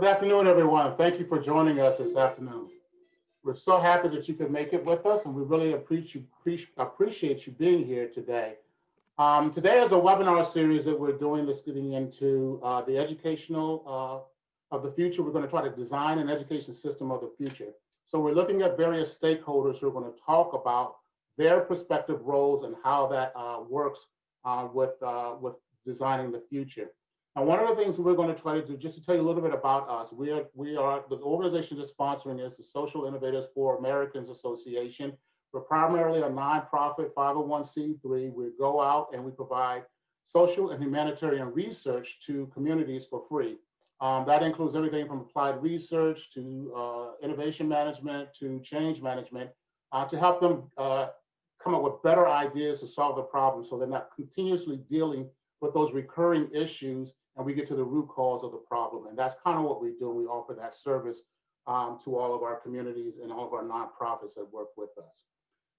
Good afternoon, everyone. Thank you for joining us this afternoon. We're so happy that you could make it with us, and we really appreciate you, being here today. Um, today is a webinar series that we're doing that's getting into uh, the educational uh, of the future. We're going to try to design an education system of the future. So we're looking at various stakeholders who are going to talk about their prospective roles and how that uh, works uh, with, uh, with designing the future. And one of the things we're going to try to do, just to tell you a little bit about us, we are, we are the organization that's sponsoring is the Social Innovators for Americans Association. We're primarily a nonprofit 501c3. We go out and we provide social and humanitarian research to communities for free. Um, that includes everything from applied research to uh, innovation management to change management uh, to help them uh, come up with better ideas to solve the problem so they're not continuously dealing with those recurring issues and we get to the root cause of the problem. And that's kind of what we do. We offer that service um, to all of our communities and all of our nonprofits that work with us.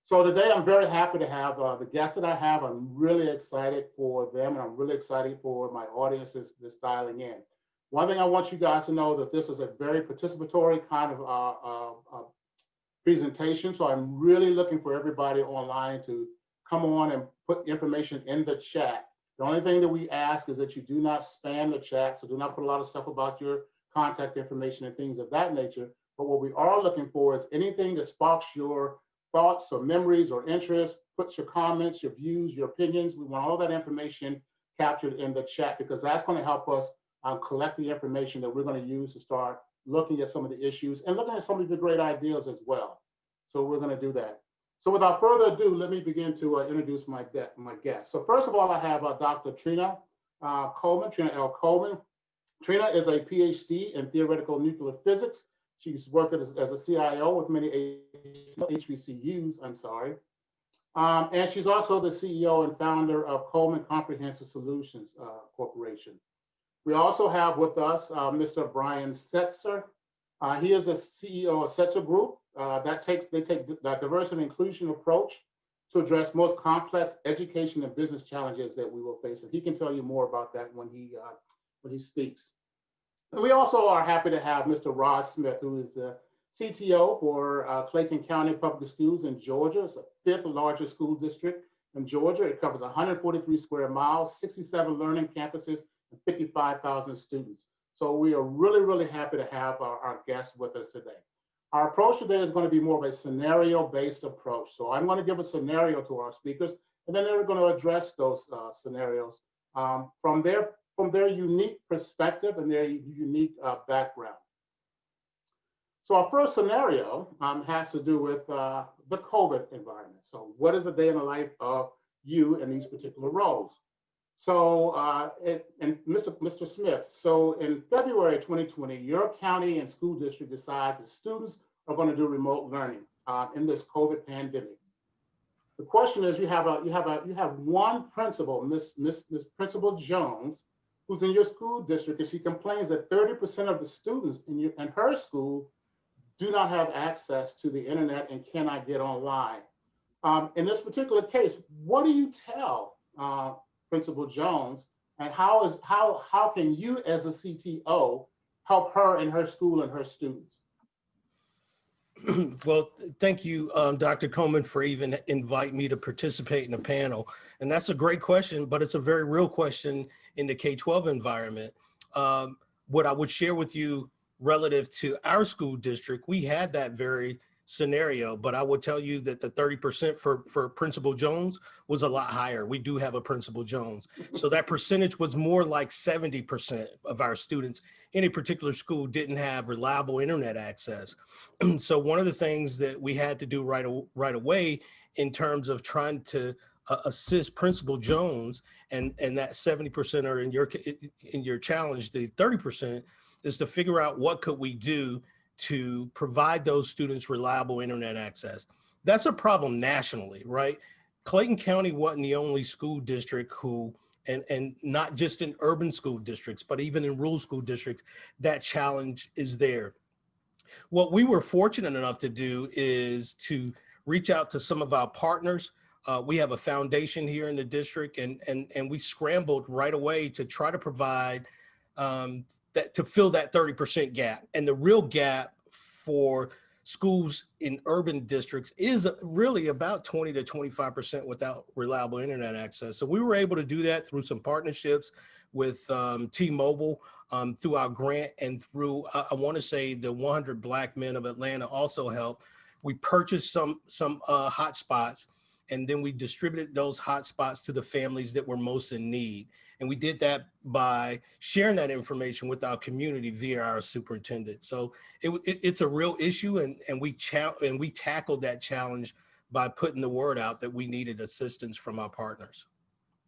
So today I'm very happy to have uh, the guests that I have. I'm really excited for them and I'm really excited for my audiences that's dialing in. One thing I want you guys to know that this is a very participatory kind of uh, uh, uh, presentation. So I'm really looking for everybody online to come on and put information in the chat. The only thing that we ask is that you do not spam the chat. So do not put a lot of stuff about your contact information and things of that nature. But what we are looking for is anything that sparks your thoughts or memories or interests, puts your comments, your views, your opinions. We want all that information captured in the chat because that's going to help us um, collect the information that we're going to use to start looking at some of the issues and looking at some of the great ideas as well. So we're going to do that. So without further ado, let me begin to uh, introduce my, my guest. So first of all, I have uh, Dr. Trina uh, Coleman, Trina L. Coleman. Trina is a PhD in theoretical nuclear physics. She's worked as, as a CIO with many HBCUs, I'm sorry. Um, and she's also the CEO and founder of Coleman Comprehensive Solutions uh, Corporation. We also have with us uh, Mr. Brian Setzer. Uh, he is a CEO of Setzer Group. Uh, that takes they take that diversity and inclusion approach to address most complex education and business challenges that we will face. And he can tell you more about that when he uh, when he speaks. And we also are happy to have Mr. Rod Smith, who is the CTO for uh, Clayton County Public Schools in Georgia. It's the fifth largest school district in Georgia. It covers 143 square miles, 67 learning campuses, and 55,000 students. So we are really, really happy to have our, our guests with us today. Our approach today is going to be more of a scenario-based approach. So I'm going to give a scenario to our speakers, and then they're going to address those uh, scenarios um, from their from their unique perspective and their unique uh, background. So our first scenario um, has to do with uh, the COVID environment. So what is a day in the life of you in these particular roles? So, uh, it, and Mr. Mr. Smith, so in February 2020, your county and school district decides that students are going to do remote learning uh, in this COVID pandemic. The question is, you have a you have a you have one principal, Miss Miss Miss Principal Jones, who's in your school district, and she complains that 30% of the students in your in her school do not have access to the internet and cannot get online. Um, in this particular case, what do you tell uh, Principal Jones, and how is how how can you as a CTO help her in her school and her students? well, thank you, um, Dr. Coleman, for even inviting me to participate in the panel. And that's a great question, but it's a very real question in the K-12 environment. Um, what I would share with you relative to our school district, we had that very scenario, but I will tell you that the 30% for, for Principal Jones was a lot higher. We do have a Principal Jones. So that percentage was more like 70% of our students in a particular school didn't have reliable internet access. so one of the things that we had to do right, right away in terms of trying to uh, assist Principal Jones and, and that 70% are in your, in your challenge, the 30% is to figure out what could we do to provide those students reliable internet access. That's a problem nationally, right? Clayton County wasn't the only school district who, and, and not just in urban school districts, but even in rural school districts, that challenge is there. What we were fortunate enough to do is to reach out to some of our partners. Uh, we have a foundation here in the district and, and, and we scrambled right away to try to provide um, that to fill that 30% gap. And the real gap for schools in urban districts is really about 20 to 25% without reliable internet access. So we were able to do that through some partnerships with um, T-Mobile um, through our grant and through, I, I wanna say the 100 Black Men of Atlanta also helped. We purchased some, some uh, hotspots and then we distributed those hotspots to the families that were most in need. And we did that by sharing that information with our community via our superintendent. So it, it, it's a real issue and, and, we and we tackled that challenge by putting the word out that we needed assistance from our partners.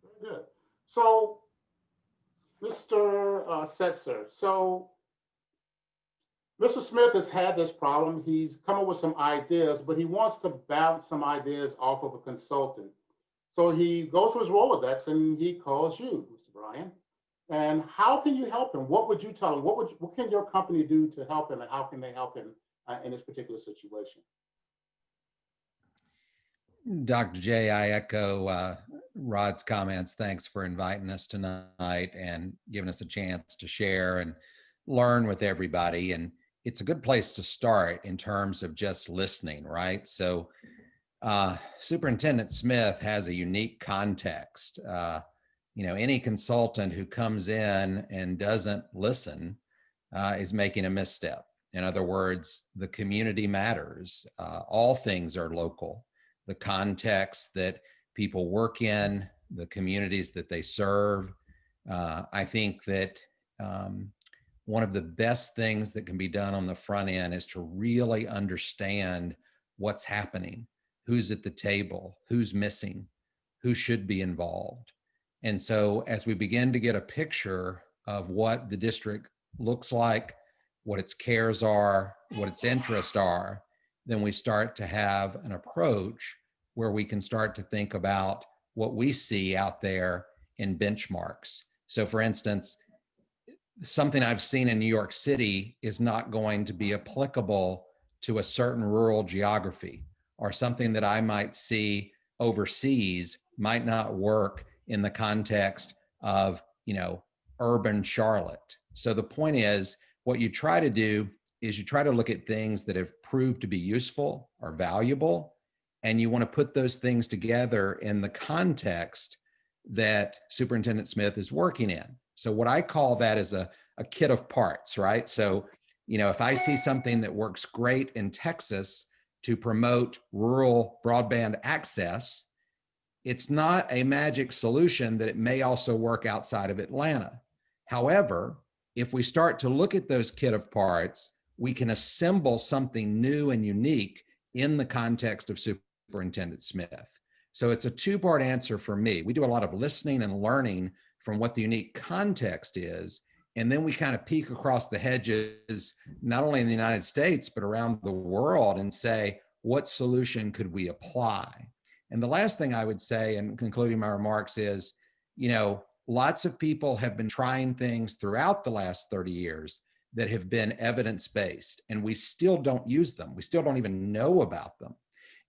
Very good. So, Mr. Uh, Setzer, so Mr. Smith has had this problem. He's come up with some ideas, but he wants to bounce some ideas off of a consultant. So he goes to his Rolodex and he calls you, Mr. Bryan. And how can you help him? What would you tell him? What would you, what can your company do to help him, and how can they help him uh, in this particular situation? Dr. J, I echo uh, Rod's comments. Thanks for inviting us tonight and giving us a chance to share and learn with everybody. And it's a good place to start in terms of just listening, right? So uh, Superintendent Smith has a unique context. Uh, you know, any consultant who comes in and doesn't listen uh, is making a misstep. In other words, the community matters. Uh, all things are local. The context that people work in, the communities that they serve. Uh, I think that um, one of the best things that can be done on the front end is to really understand what's happening, who's at the table, who's missing, who should be involved. And so as we begin to get a picture of what the district looks like, what its cares are, what its interests are, then we start to have an approach where we can start to think about what we see out there in benchmarks. So for instance, something I've seen in New York City is not going to be applicable to a certain rural geography or something that I might see overseas might not work in the context of, you know, urban Charlotte. So the point is what you try to do is you try to look at things that have proved to be useful or valuable, and you want to put those things together in the context that Superintendent Smith is working in. So what I call that is a, a kit of parts, right? So, you know, if I see something that works great in Texas to promote rural broadband access, it's not a magic solution that it may also work outside of Atlanta. However, if we start to look at those kit of parts, we can assemble something new and unique in the context of Superintendent Smith. So it's a two-part answer for me. We do a lot of listening and learning from what the unique context is. And then we kind of peek across the hedges, not only in the United States, but around the world and say, what solution could we apply? And the last thing I would say, and concluding my remarks is, you know, lots of people have been trying things throughout the last 30 years that have been evidence-based and we still don't use them. We still don't even know about them.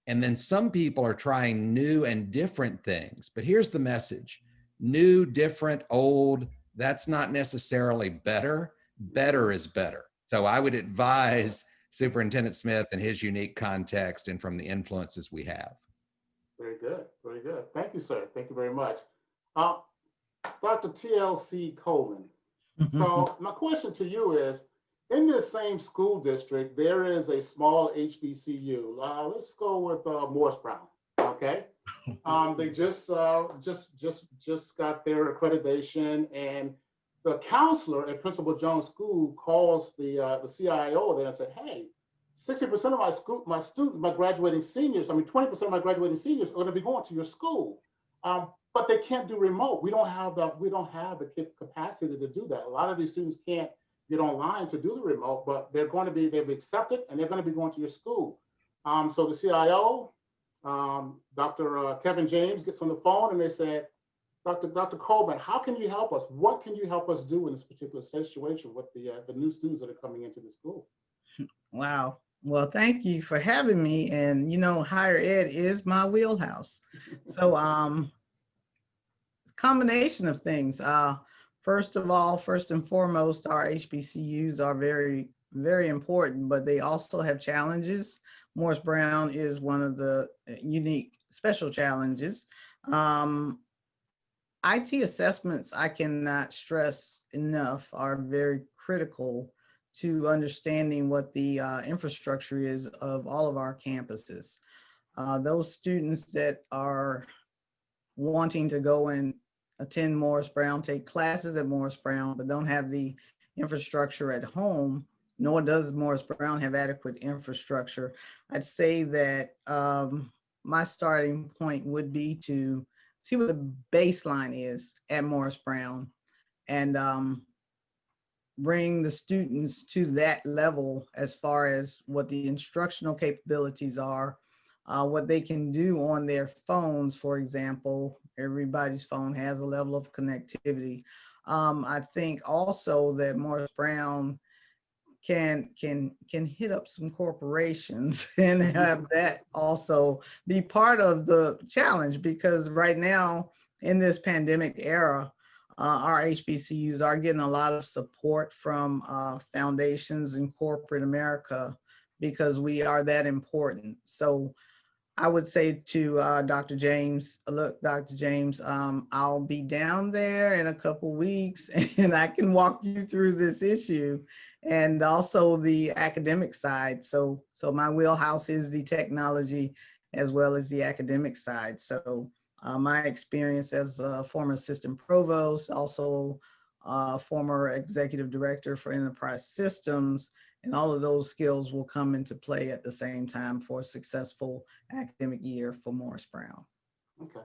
And then some people are trying new and different things. But here's the message new, different, old, that's not necessarily better. Better is better. So I would advise Superintendent Smith and his unique context and from the influences we have. Very good, very good. Thank you, sir. Thank you very much. Uh, Dr. TLC Coleman. So my question to you is, in this same school district, there is a small HBCU. Uh, let's go with uh, Morris Brown, okay? Um, they just uh, just just just got their accreditation, and the counselor at Principal Jones School calls the uh, the CIO there and said, "Hey, 60% of my school, my students, my graduating seniors, I mean, 20% of my graduating seniors are going to be going to your school, um, but they can't do remote. We don't have the we don't have the capacity to do that. A lot of these students can't get online to do the remote, but they're going to be they've accepted and they're going to be going to your school. Um, so the CIO um, Dr. Uh, Kevin James gets on the phone and they said, Dr. Dr. Coleman, how can you help us? What can you help us do in this particular situation with the, uh, the new students that are coming into the school? Wow. Well, thank you for having me. And, you know, higher ed is my wheelhouse. So, um, combination of things. Uh, First of all, first and foremost, our HBCUs are very, very important, but they also have challenges. Morris Brown is one of the uh, unique special challenges. Um, IT assessments, I cannot stress enough, are very critical to understanding what the uh, infrastructure is of all of our campuses. Uh, those students that are wanting to go and attend Morris Brown, take classes at Morris Brown, but don't have the infrastructure at home, nor does Morris Brown have adequate infrastructure. I'd say that um, my starting point would be to see what the baseline is at Morris Brown and um, bring the students to that level as far as what the instructional capabilities are, uh, what they can do on their phones, for example. Everybody's phone has a level of connectivity. Um, I think also that Morris Brown can can can hit up some corporations and have that also be part of the challenge because right now in this pandemic era, uh, our HBCUs are getting a lot of support from uh, foundations in corporate America because we are that important. So I would say to uh, Dr. James, look, Dr. James, um, I'll be down there in a couple weeks and I can walk you through this issue and also the academic side. So, so my wheelhouse is the technology as well as the academic side. So uh, my experience as a former assistant provost, also uh, former executive director for enterprise systems, and all of those skills will come into play at the same time for a successful academic year for Morris Brown. Okay,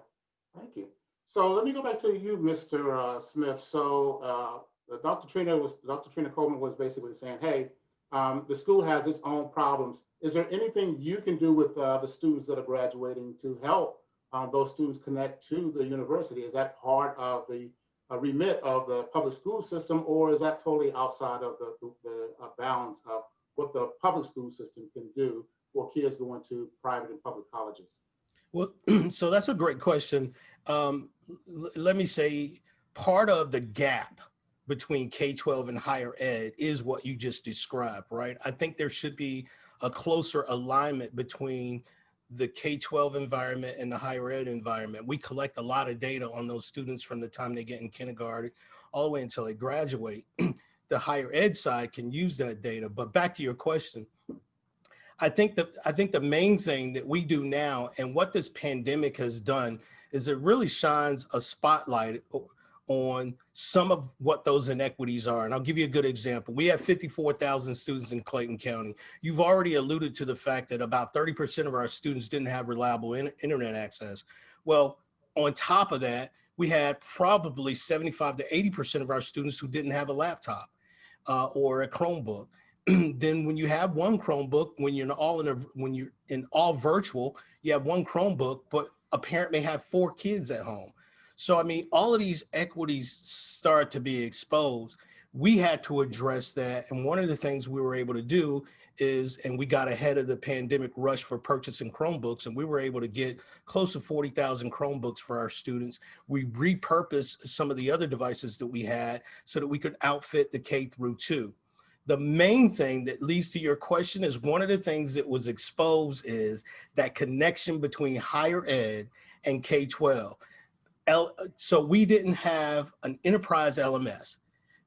thank you. So let me go back to you, Mr. Uh, Smith. So uh, Dr. Trina was, Dr. Trina Coleman was basically saying, hey, um, the school has its own problems. Is there anything you can do with uh, the students that are graduating to help um, those students connect to the university? Is that part of the uh, remit of the public school system, or is that totally outside of the, the, the uh, bounds of what the public school system can do for kids going to private and public colleges? Well, so that's a great question. Um, let me say part of the gap between K-12 and higher ed is what you just described, right? I think there should be a closer alignment between the K-12 environment and the higher ed environment. We collect a lot of data on those students from the time they get in kindergarten all the way until they graduate. the higher ed side can use that data. But back to your question, I think that I think the main thing that we do now and what this pandemic has done is it really shines a spotlight on some of what those inequities are. And I'll give you a good example. We have 54,000 students in Clayton County. You've already alluded to the fact that about 30% of our students didn't have reliable in internet access. Well, on top of that, we had probably 75 to 80% of our students who didn't have a laptop uh, or a Chromebook. then when you have one Chromebook, when you're in all in a, when you're in all virtual, you have one Chromebook, but a parent may have four kids at home. So, I mean, all of these equities start to be exposed. We had to address that. And one of the things we were able to do is, and we got ahead of the pandemic rush for purchasing Chromebooks, and we were able to get close to 40,000 Chromebooks for our students. We repurposed some of the other devices that we had so that we could outfit the K through two. The main thing that leads to your question is one of the things that was exposed is that connection between higher ed and K-12. L, so we didn't have an enterprise LMS.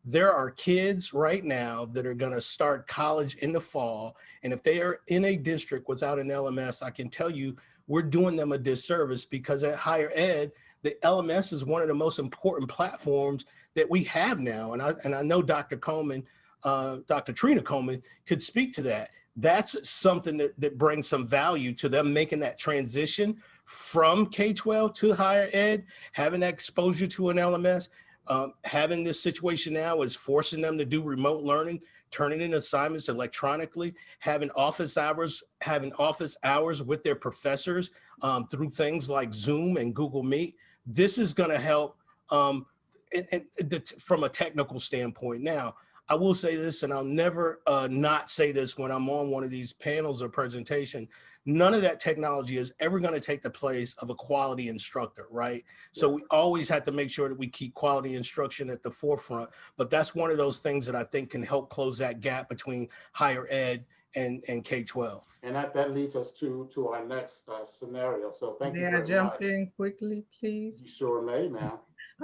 There are kids right now that are gonna start college in the fall. And if they are in a district without an LMS, I can tell you, we're doing them a disservice because at higher ed, the LMS is one of the most important platforms that we have now. And I, and I know Dr. Coleman, uh, Dr. Trina Coleman could speak to that. That's something that, that brings some value to them making that transition from K-12 to higher ed, having that exposure to an LMS, um, having this situation now is forcing them to do remote learning, turning in assignments electronically, having office hours, having office hours with their professors um, through things like Zoom and Google Meet. This is gonna help um, and, and from a technical standpoint. Now, I will say this, and I'll never uh, not say this when I'm on one of these panels or presentation, none of that technology is ever going to take the place of a quality instructor, right? So we always have to make sure that we keep quality instruction at the forefront. But that's one of those things that I think can help close that gap between higher ed and, and K-12. And that, that leads us to, to our next uh, scenario. So thank you May I jump much. in quickly, please? You please? sure may, ma'am.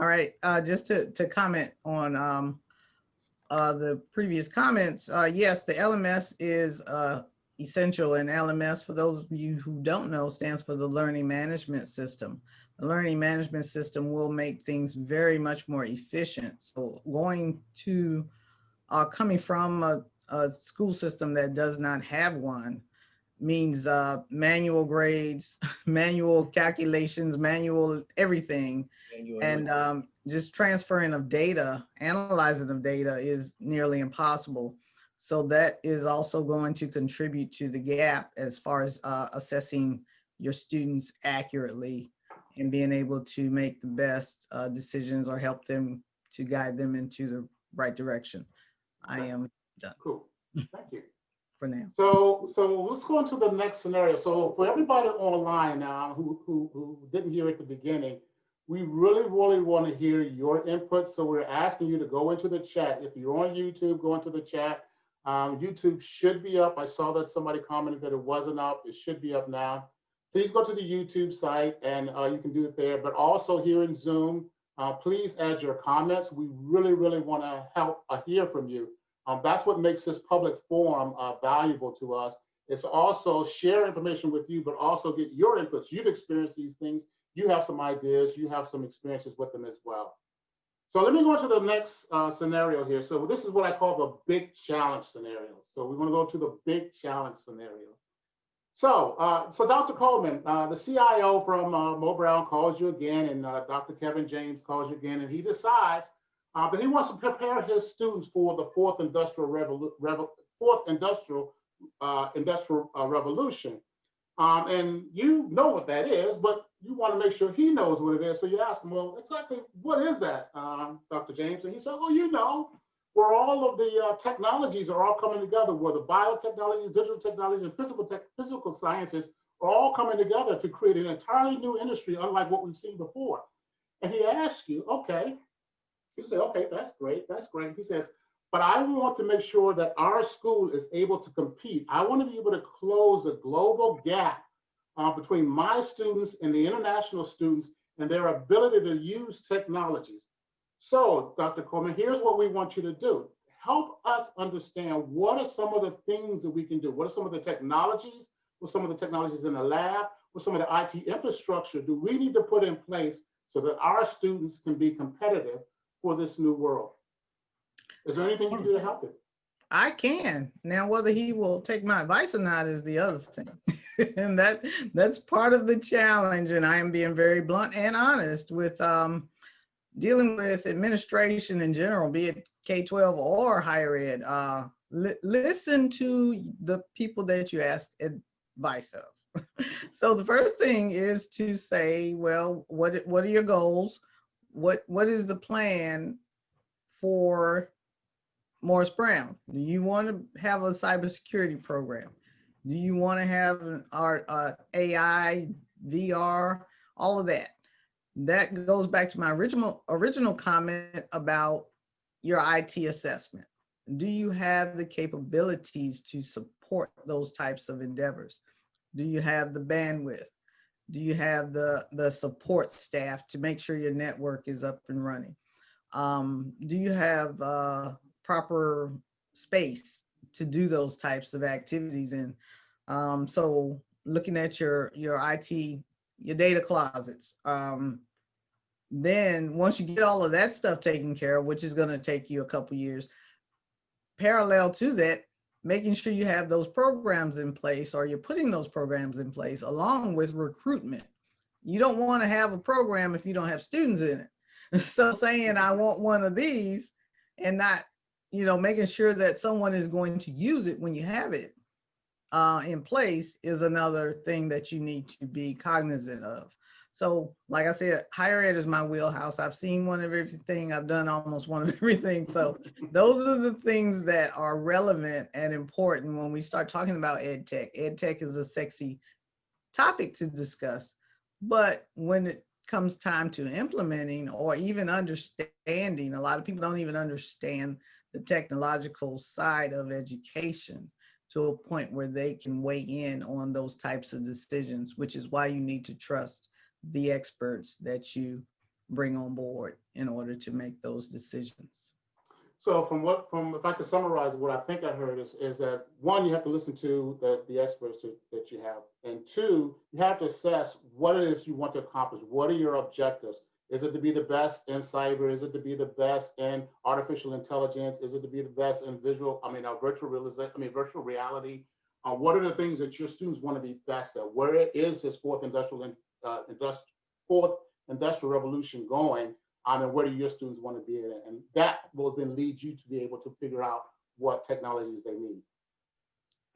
All right, uh, just to, to comment on, um, uh, the previous comments, uh, yes, the LMS is, uh, essential and LMS, for those of you who don't know, stands for the Learning Management System. The Learning Management System will make things very much more efficient. So going to, uh, coming from a, a school system that does not have one means, uh, manual grades, manual calculations, manual everything. And um, just transferring of data, analyzing of data is nearly impossible. So that is also going to contribute to the gap as far as uh, assessing your students accurately and being able to make the best uh, decisions or help them to guide them into the right direction. I am done. Cool. Thank you. for now. So, so let's go into the next scenario. So for everybody online now who, who, who didn't hear at the beginning, we really, really want to hear your input. So we're asking you to go into the chat. If you're on YouTube, go into the chat. Um, YouTube should be up. I saw that somebody commented that it wasn't up. It should be up now. Please go to the YouTube site and uh, you can do it there. But also here in Zoom, uh, please add your comments. We really, really want to help uh, hear from you. Um, that's what makes this public forum uh, valuable to us. It's also share information with you, but also get your inputs. You've experienced these things. You have some ideas. You have some experiences with them as well. So let me go into the next uh, scenario here. So this is what I call the big challenge scenario. So we want to go to the big challenge scenario. So, uh, so Dr. Coleman, uh, the CIO from uh, Mo Brown calls you again, and uh, Dr. Kevin James calls you again, and he decides uh, but he wants to prepare his students for the fourth industrial revolu- revo- fourth industrial uh, industrial revolution. Um, and you know what that is, but you want to make sure he knows what it is. So you ask him, well, exactly what is that, um, Dr. James? And he said, oh, you know, where all of the uh, technologies are all coming together, where the biotechnology, digital technology, and physical tech, physical sciences are all coming together to create an entirely new industry, unlike what we've seen before. And he asks you, okay, you say, okay, that's great, that's great. He says, but I want to make sure that our school is able to compete. I want to be able to close the global gap uh, between my students and the international students and their ability to use technologies. So, Dr. Coleman, here's what we want you to do. Help us understand what are some of the things that we can do? What are some of the technologies? What some of the technologies in the lab? What some of the IT infrastructure do we need to put in place so that our students can be competitive for this new world. Is there anything you can do to help it? I can. Now, whether he will take my advice or not is the other thing. and that that's part of the challenge. And I am being very blunt and honest with um, dealing with administration in general, be it K-12 or higher ed. Uh, li listen to the people that you ask advice of. so the first thing is to say, well, what what are your goals? What what is the plan for Morris Brown? Do you want to have a cybersecurity program? Do you want to have an our uh, AI, VR, all of that? That goes back to my original original comment about your IT assessment. Do you have the capabilities to support those types of endeavors? Do you have the bandwidth? Do you have the, the support staff to make sure your network is up and running? Um, do you have uh, proper space to do those types of activities And Um, so looking at your, your IT, your data closets, um, then once you get all of that stuff taken care of, which is gonna take you a couple years, parallel to that, making sure you have those programs in place or you're putting those programs in place along with recruitment. You don't want to have a program if you don't have students in it. So saying I want one of these and not, you know, making sure that someone is going to use it when you have it uh, in place is another thing that you need to be cognizant of. So like I said, higher ed is my wheelhouse. I've seen one of everything. I've done almost one of everything. So those are the things that are relevant and important when we start talking about ed tech. Ed tech is a sexy topic to discuss. But when it comes time to implementing or even understanding, a lot of people don't even understand the technological side of education to a point where they can weigh in on those types of decisions, which is why you need to trust the experts that you bring on board in order to make those decisions. So from what, from, if I could summarize what I think I heard is, is that one, you have to listen to the, the experts that, that you have. And two, you have to assess what it is you want to accomplish. What are your objectives? Is it to be the best in cyber? Is it to be the best in artificial intelligence? Is it to be the best in visual, I mean, uh, virtual realization, I mean, virtual reality? Uh, what are the things that your students want to be best at? Where is this fourth industrial, in- uh, industri- fourth industrial revolution going? Um, and where do your students want to be in it? And that will then lead you to be able to figure out what technologies they need.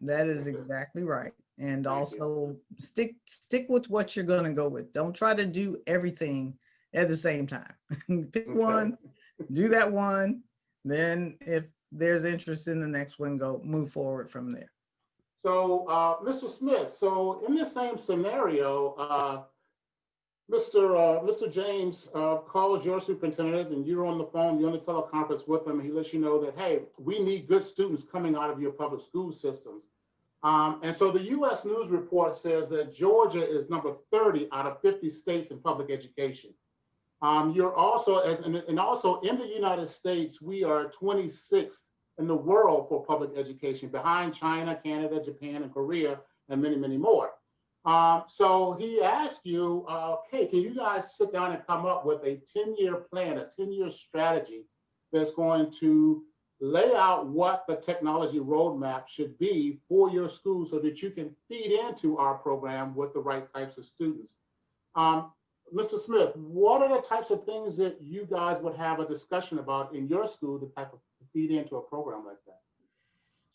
That is exactly right. And Thank you. also stick, stick with what you're gonna go with. Don't try to do everything at the same time. Pick Okay. one, do that one, then if there's interest in the next one, go move forward from there. So, uh, Mr. Smith, so in this same scenario, uh, Mr. Uh, Mr. James uh, calls your superintendent and you're on the phone, you're on the teleconference with him, and he lets you know that, hey, we need good students coming out of your public school systems. Um, and so the US News report says that Georgia is number 30 out of 50 states in public education. Um, you're also, as, and, and also in the United States, we are 26th in the world for public education, behind China, Canada, Japan, and Korea, and many, many more. Um, so he asked you, uh, hey, can you guys sit down and come up with a 10-year plan, a 10-year strategy that's going to lay out what the technology roadmap should be for your school so that you can feed into our program with the right types of students. Um, Mr. Smith, what are the types of things that you guys would have a discussion about in your school to type of feed into a program like that?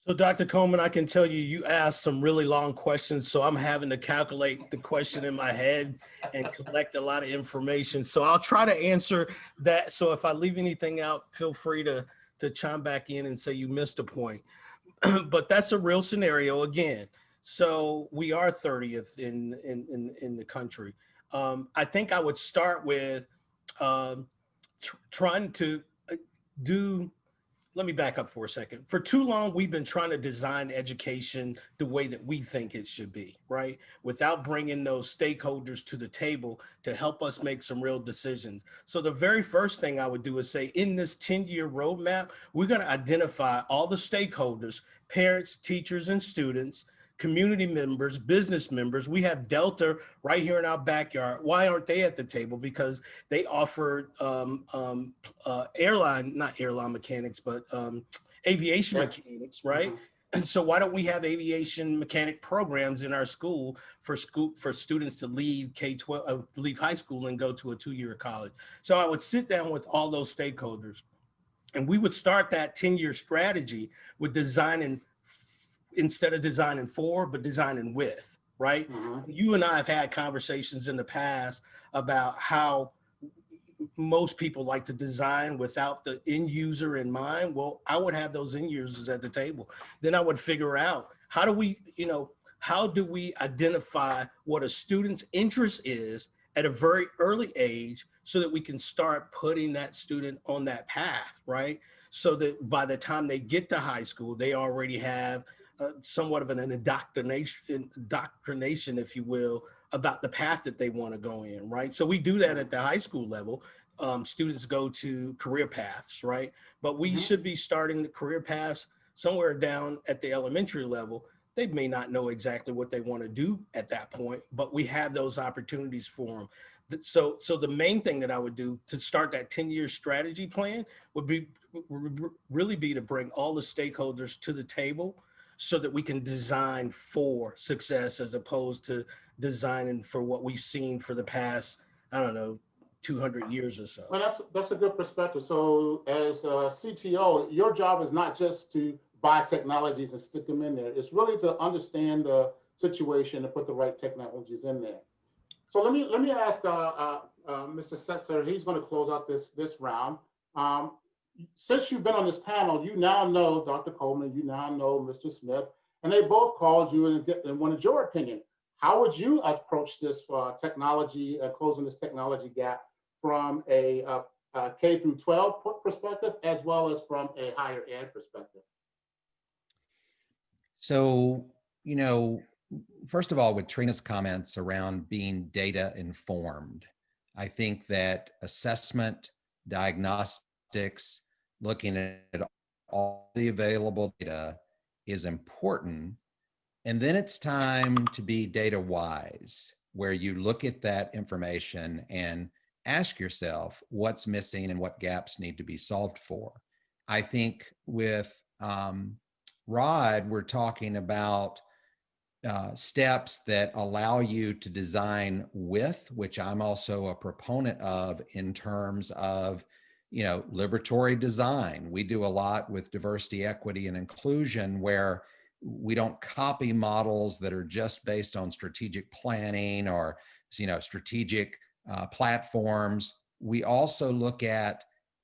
So Dr. Coleman, I can tell you, you asked some really long questions, so I'm having to calculate the question in my head and collect a lot of information. So I'll try to answer that. So if I leave anything out, feel free to, to chime back in and say you missed a point. But that's a real scenario again. So we are 30th in, in, in, in the country. Um, I think I would start with um, tr- trying to uh, do let me back up for a second. For too long, we've been trying to design education the way that we think it should be, right? Without bringing those stakeholders to the table to help us make some real decisions. So the very first thing I would do is say, in this 10-year roadmap, we're going to identify all the stakeholders, parents, teachers, and students, community members, business members. We have Delta right here in our backyard. Why aren't they at the table? Because they offer um, um, uh, airline, not airline mechanics, but um, aviation Yeah. mechanics, right? Mhm. And so why don't we have aviation mechanic programs in our school for school for students to leave K-12, uh, leave high school and go to a two-year college? So I would sit down with all those stakeholders and we would start that 10-year strategy with designing instead of designing for, but designing with, right? Mhm. you and I have had conversations in the past about how most people like to design without the end user in mind. Well, I would have those end users at the table. Then I would figure out how do we, you know, how do we identify what a student's interest is at a very early age so that we can start putting that student on that path, right? So that by the time they get to high school, they already have uh, somewhat of an indoctrination, indoctrination, if you will, about the path that they want to go in, right? So we do that at the high school level. Um, students go to career paths, right? But we Mhm. should be starting the career paths somewhere down at the elementary level. They may not know exactly what they want to do at that point, but we have those opportunities for them. So, so the main thing that I would do to start that 10-year strategy plan would be would really be to bring all the stakeholders to the table so that we can design for success as opposed to designing for what we've seen for the past, I don't know, 200 years or so. Well, that's, that's a good perspective. So as a CTO, your job is not just to buy technologies and stick them in there. It's really to understand the situation and put the right technologies in there. So let me, let me ask, uh, uh, uh, Mr. Setzer, he's going to close out this, this round. Um, since you've been on this panel, you now know Dr. Coleman, you now know Mr. Smith, and they both called you and, get- and wanted your opinion. How would you approach this uh, technology, uh, closing this technology gap from a, uh, uh, through 12 perspective as well as from a higher ed perspective? So, you know, first of all, with Trina's comments around being data informed, I think that assessment, diagnostics, looking at all the available data is important. And then it's time to be data wise, where you look at that information and ask yourself what's missing and what gaps need to be solved for. I think with um, Rod, we're talking about uh, steps that allow you to design with, which I'm also a proponent of in terms of, you know, liberatory design. We do a lot with diversity, equity, and inclusion where we don't copy models that are just based on strategic planning or, you know, strategic uh, platforms. We also look at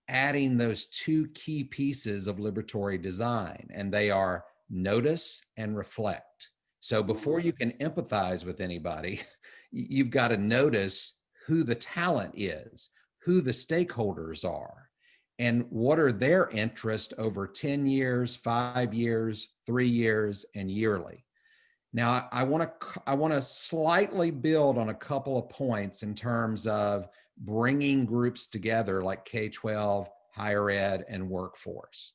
adding those two key pieces of liberatory design, and they are notice and reflect. So before you can empathize with anybody, you've got to notice who the talent is, who the stakeholders are, and what are their interests over 10 years, five years, three years, and yearly. Now, I want to I want to slightly build on a couple of points in terms of bringing groups together like K-12, higher ed, and workforce.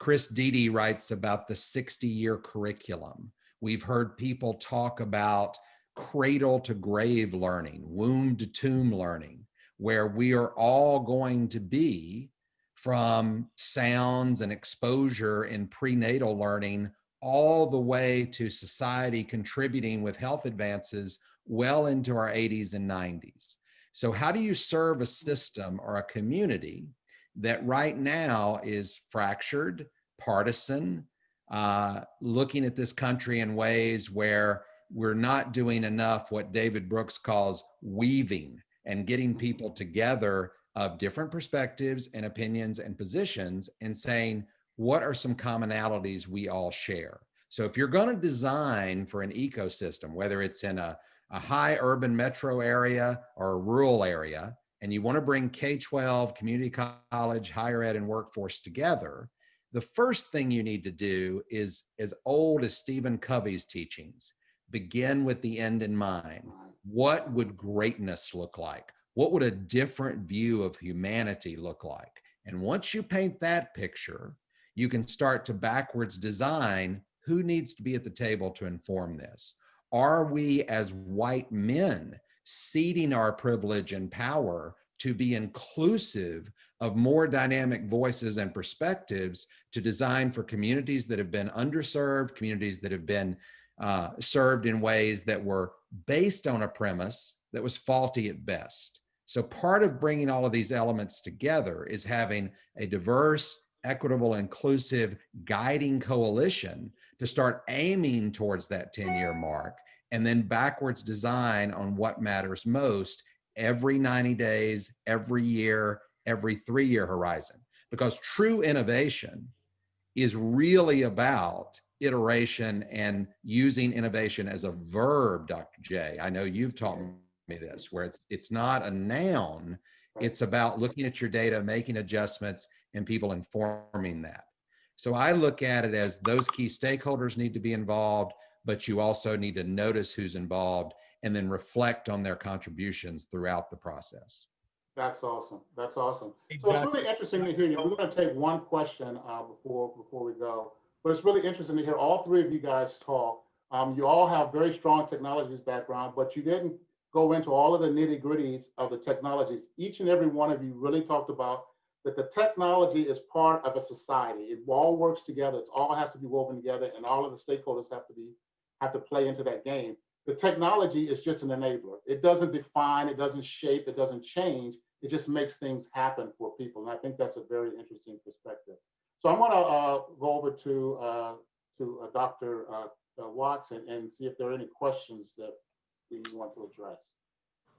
Chris Dede writes about the 60-year curriculum. We've heard people talk about cradle to grave learning, womb to tomb learning, where we are all going to be from sounds and exposure in prenatal learning all the way to society contributing with health advances well into our 80s and 90s. So how do you serve a system or a community that right now is fractured, partisan, uh, looking at this country in ways where we're not doing enough what David Brooks calls weaving and getting people together of different perspectives and opinions and positions and saying, what are some commonalities we all share? So if you're going to design for an ecosystem, whether it's in a, a high urban metro area or a rural area, and you want to bring K-12, community college, higher ed, and workforce together, the first thing you need to do is as old as Stephen Covey's teachings, begin with the end in mind. What would greatness look like? What would a different view of humanity look like? And once you paint that picture, you can start to backwards design who needs to be at the table to inform this. Are we as white men ceding our privilege and power to be inclusive of more dynamic voices and perspectives to design for communities that have been underserved, communities that have been uh, served in ways that were based on a premise that was faulty at best. So part of bringing all of these elements together is having a diverse, equitable, inclusive guiding coalition to start aiming towards that 10 year mark and then backwards design on what matters most every 90 days, every year, every three year horizon. Because true innovation is really about iteration and using innovation as a verb, Dr. J. I know you've taught me this, where it's, it's not a noun, it's about looking at your data, making adjustments, and people informing that. So I look at it as those key stakeholders need to be involved, but you also need to notice who's involved and then reflect on their contributions throughout the process. That's awesome. That's awesome. Hey, So it's really interesting to hear you. We're going to take one question uh, before before we go, but it's really interesting to hear all three of you guys talk. Um, you all have very strong technologies background, but you didn't go into all of the nitty gritties of the technologies. Each and every one of you really talked about that the technology is part of a society. It all works together. It all has to be woven together, and all of the stakeholders have to be have to play into that game. The technology is just an enabler. It doesn't define, it doesn't shape, it doesn't change. It just makes things happen for people. And I think that's a very interesting perspective. So I'm gonna uh, go over to uh, to uh, Dr. Watson and see if there are any questions that we want to address.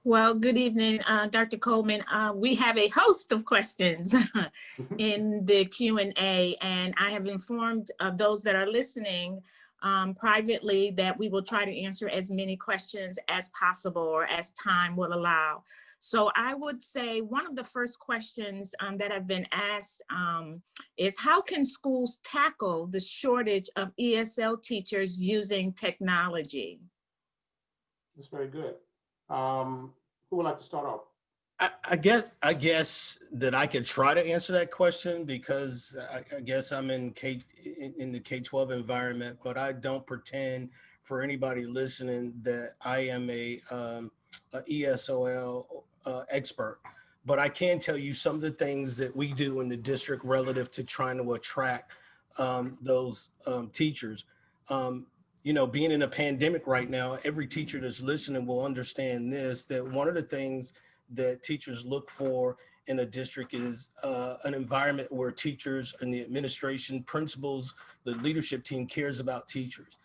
Well, good evening, uh, Dr. Coleman. Uh, We have a host of questions in the Q and A, and I have informed uh, those that are listening um, privately that we will try to answer as many questions as possible or as time will allow. So I would say one of the first questions um, that have been asked um, is how can schools tackle the shortage of ESL teachers using technology? That's very good. Um, who would like to start off? I, I guess, I guess that I could try to answer that question because I, I guess I'm in K, in, in the K-12 environment, but I don't pretend for anybody listening that I am a, um, a ESOL uh, expert. But I can tell you some of the things that we do in the district relative to trying to attract um, those um, teachers. Um, you know, being in a pandemic right now, every teacher that's listening will understand this, that one of the things that teachers look for in a district is uh, an environment where teachers and the administration, principals, the leadership team cares about teachers.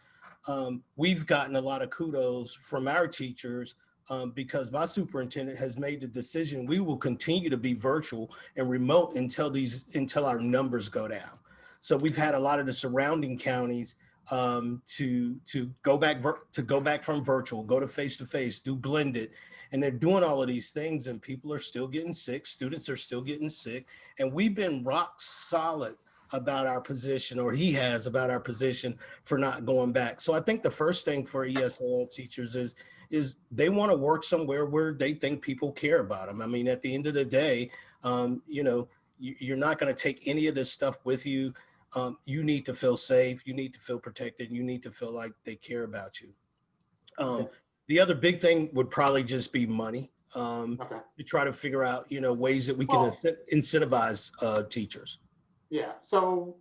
Um, we've gotten a lot of kudos from our teachers um, because my superintendent has made the decision we will continue to be virtual and remote until these until our numbers go down. So we've had a lot of the surrounding counties um, to to go back to go back from virtual, go to face to face, do blended, and they're doing all of these things, and people are still getting sick. Students are still getting sick, and we've been rock solid about our position, or he has about our position for not going back. So I think the first thing for ESL teachers is is they want to work somewhere where they think people care about them. I mean, at the end of the day, um, you know, you, you're not going to take any of this stuff with you um, you need to feel safe, you need to feel protected, you need to feel like they care about you. Um, Okay. the other big thing would probably just be money. Um, Okay, to try to figure out, you know, ways that we can Well- incent- incentivize uh, teachers. yeah, so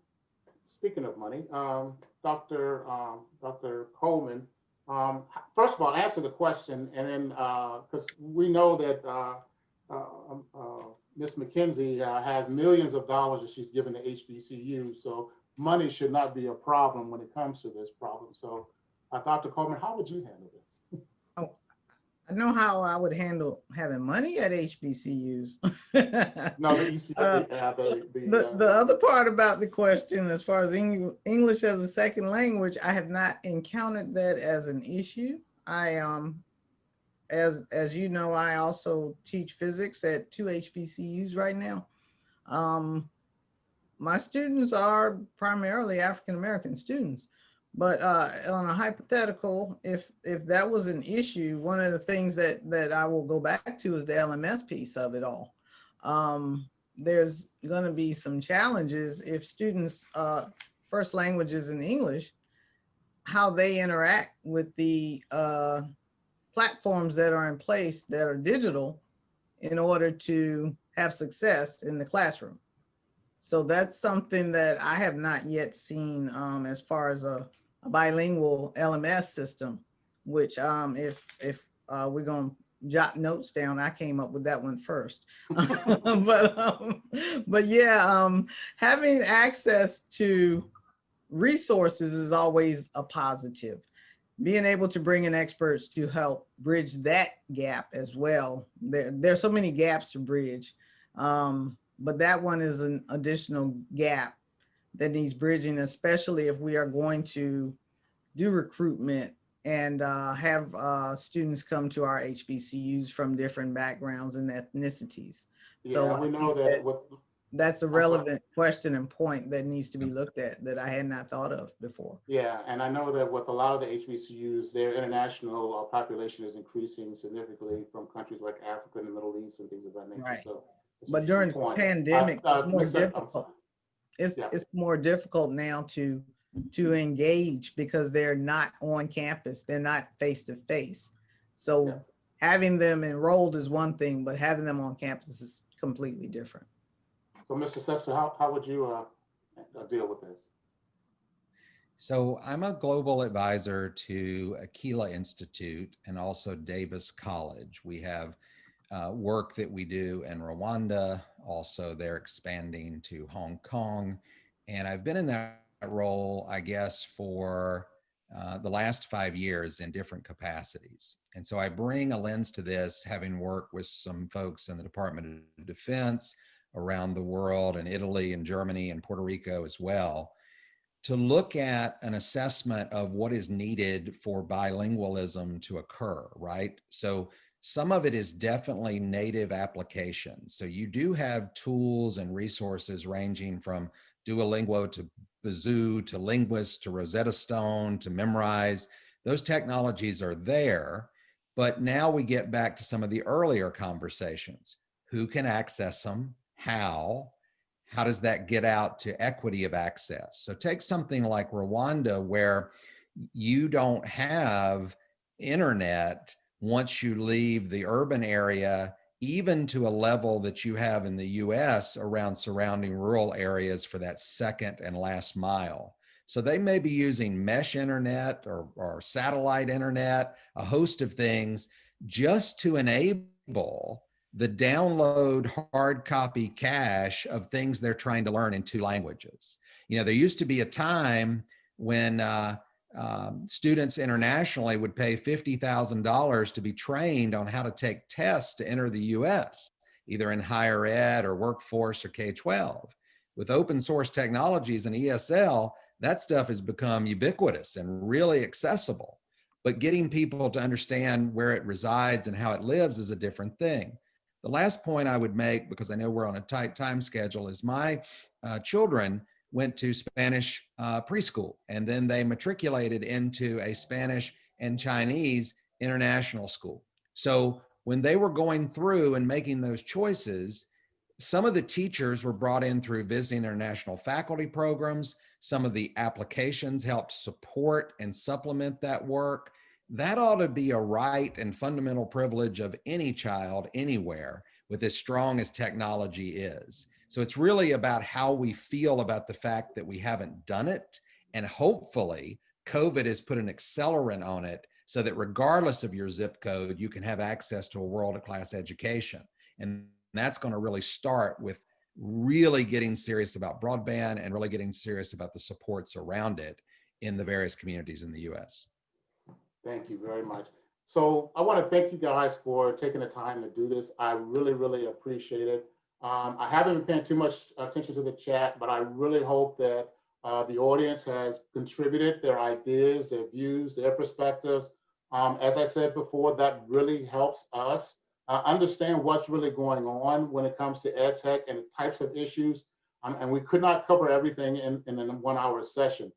speaking of money, um, Dr. Um, Dr. Coleman, um, first of all, answer the question and then, uh, because we know that, uh, uh, um, uh, Ms. McKenzie, uh, has millions of dollars that she's given to HBCU, so money should not be a problem when it comes to this problem. So, uh, Dr. Coleman, how would you handle this? I know how I would handle having money at HBCUs. No, Uh, uh, the, the, The, uh, the other part about the question, as far as Eng- English as a second language, I have not encountered that as an issue. I, um, as, as you know, I also teach physics at two HBCUs right now. Um, my students are primarily African-American students. But uh, on a hypothetical, if if that was an issue, one of the things that that I will go back to is the LMS piece of it all. Um, there's going to be some challenges if students uh, first language is in English, how they interact with the uh, platforms that are in place that are digital in order to have success in the classroom. So that's something that I have not yet seen um, as far as a, a bilingual LMS system, which um, if if uh, we're going to jot notes down, I came up with that one first. but um, but yeah, um, having access to resources is always a positive. Being able to bring in experts to help bridge that gap as well. There, there's so many gaps to bridge. Um, but that one is an additional gap that needs bridging, especially if we are going to do recruitment and uh, have uh, students come to our HBCUs from different backgrounds and ethnicities. So Yeah, I we know that that- with, That's a relevant question and point that needs to be looked at that I had not thought of before. Yeah, and I know that with a lot of the HBCUs, their international uh, population is increasing significantly from countries like Africa and the Middle East and things of that nature. Right. So But during the pandemic, Uh, uh, it's more Mr. I'm difficult. Sorry. It's, Yeah. it's more difficult now to, to engage because they're not on campus. They're not face to face. Yeah. So having them enrolled is one thing, but having them on campus is completely different. So, Mr. Setzer, how, how would you uh, uh, deal with this? So I'm a global advisor to Aquila Institute and also Davis College. We have uh, work that we do in Rwanda. Also, they're expanding to Hong Kong. And I've been in that role, I guess, for uh, the last five years in different capacities. And so I bring a lens to this, having worked with some folks in the Department of Defense around the world and Italy and Germany and Puerto Rico as well, to look at an assessment of what is needed for bilingualism to occur, right? So some of it is definitely native applications. So you do have tools and resources ranging from Duolingo to Busuu to Lingvist to Rosetta Stone to Memrise. Those technologies are there, but now we get back to some of the earlier conversations. Who can access them? How? How does that get out to equity of access? So take something like Rwanda where you don't have internet once you leave the urban area even to a level that you have in the US around surrounding rural areas for that second and last mile. So they may be using mesh internet or, or satellite internet, a host of things just to enable the download hard copy cache of things they're trying to learn in two languages. You know, there used to be a time when uh, um, students internationally would pay $50,000 to be trained on how to take tests to enter the US, either in higher ed or workforce or K-12. With open source technologies and ESL, that stuff has become ubiquitous and really accessible. But getting people to understand where it resides and how it lives is a different thing. The last point I would make, because I know we're on a tight time schedule, is my uh, children went to Spanish uh, preschool and then they matriculated into a Spanish and Chinese international school. So when they were going through and making those choices, some of the teachers were brought in through visiting international faculty programs. Some of the applications helped support and supplement that work. That ought to be a right and fundamental privilege of any child anywhere with as strong as technology is. So it's really about how we feel about the fact that we haven't done it. And hopefully COVID has put an accelerant on it so that regardless of your zip code, you can have access to a world class education. And that's going to really start with really getting serious about broadband and really getting serious about the supports around it in the various communities in the US. Thank you very much. So I want to thank you guys for taking the time to do this. I really, really appreciate it. Um, I haven't been paying too much attention to the chat, but I really hope that uh, the audience has contributed their ideas, their views, their perspectives. Um, as I said before, that really helps us uh, understand what's really going on when it comes to ed tech and the types of issues. Um, and we could not cover everything in, in a one hour session.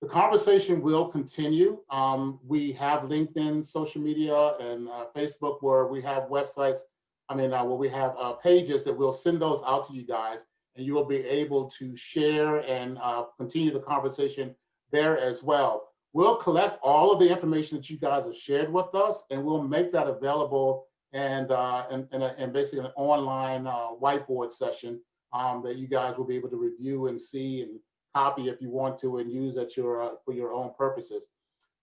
The conversation will continue. Um, we have LinkedIn, social media, and uh, Facebook where we have websites I mean, uh, where we have uh, pages that we'll send those out to you guys and you will be able to share and uh, continue the conversation there as well. We'll collect all of the information that you guys have shared with us and we'll make that available and uh, and, and, and, basically an online uh, whiteboard session um, that you guys will be able to review and see and copy if you want to and use at your uh, for your own purposes.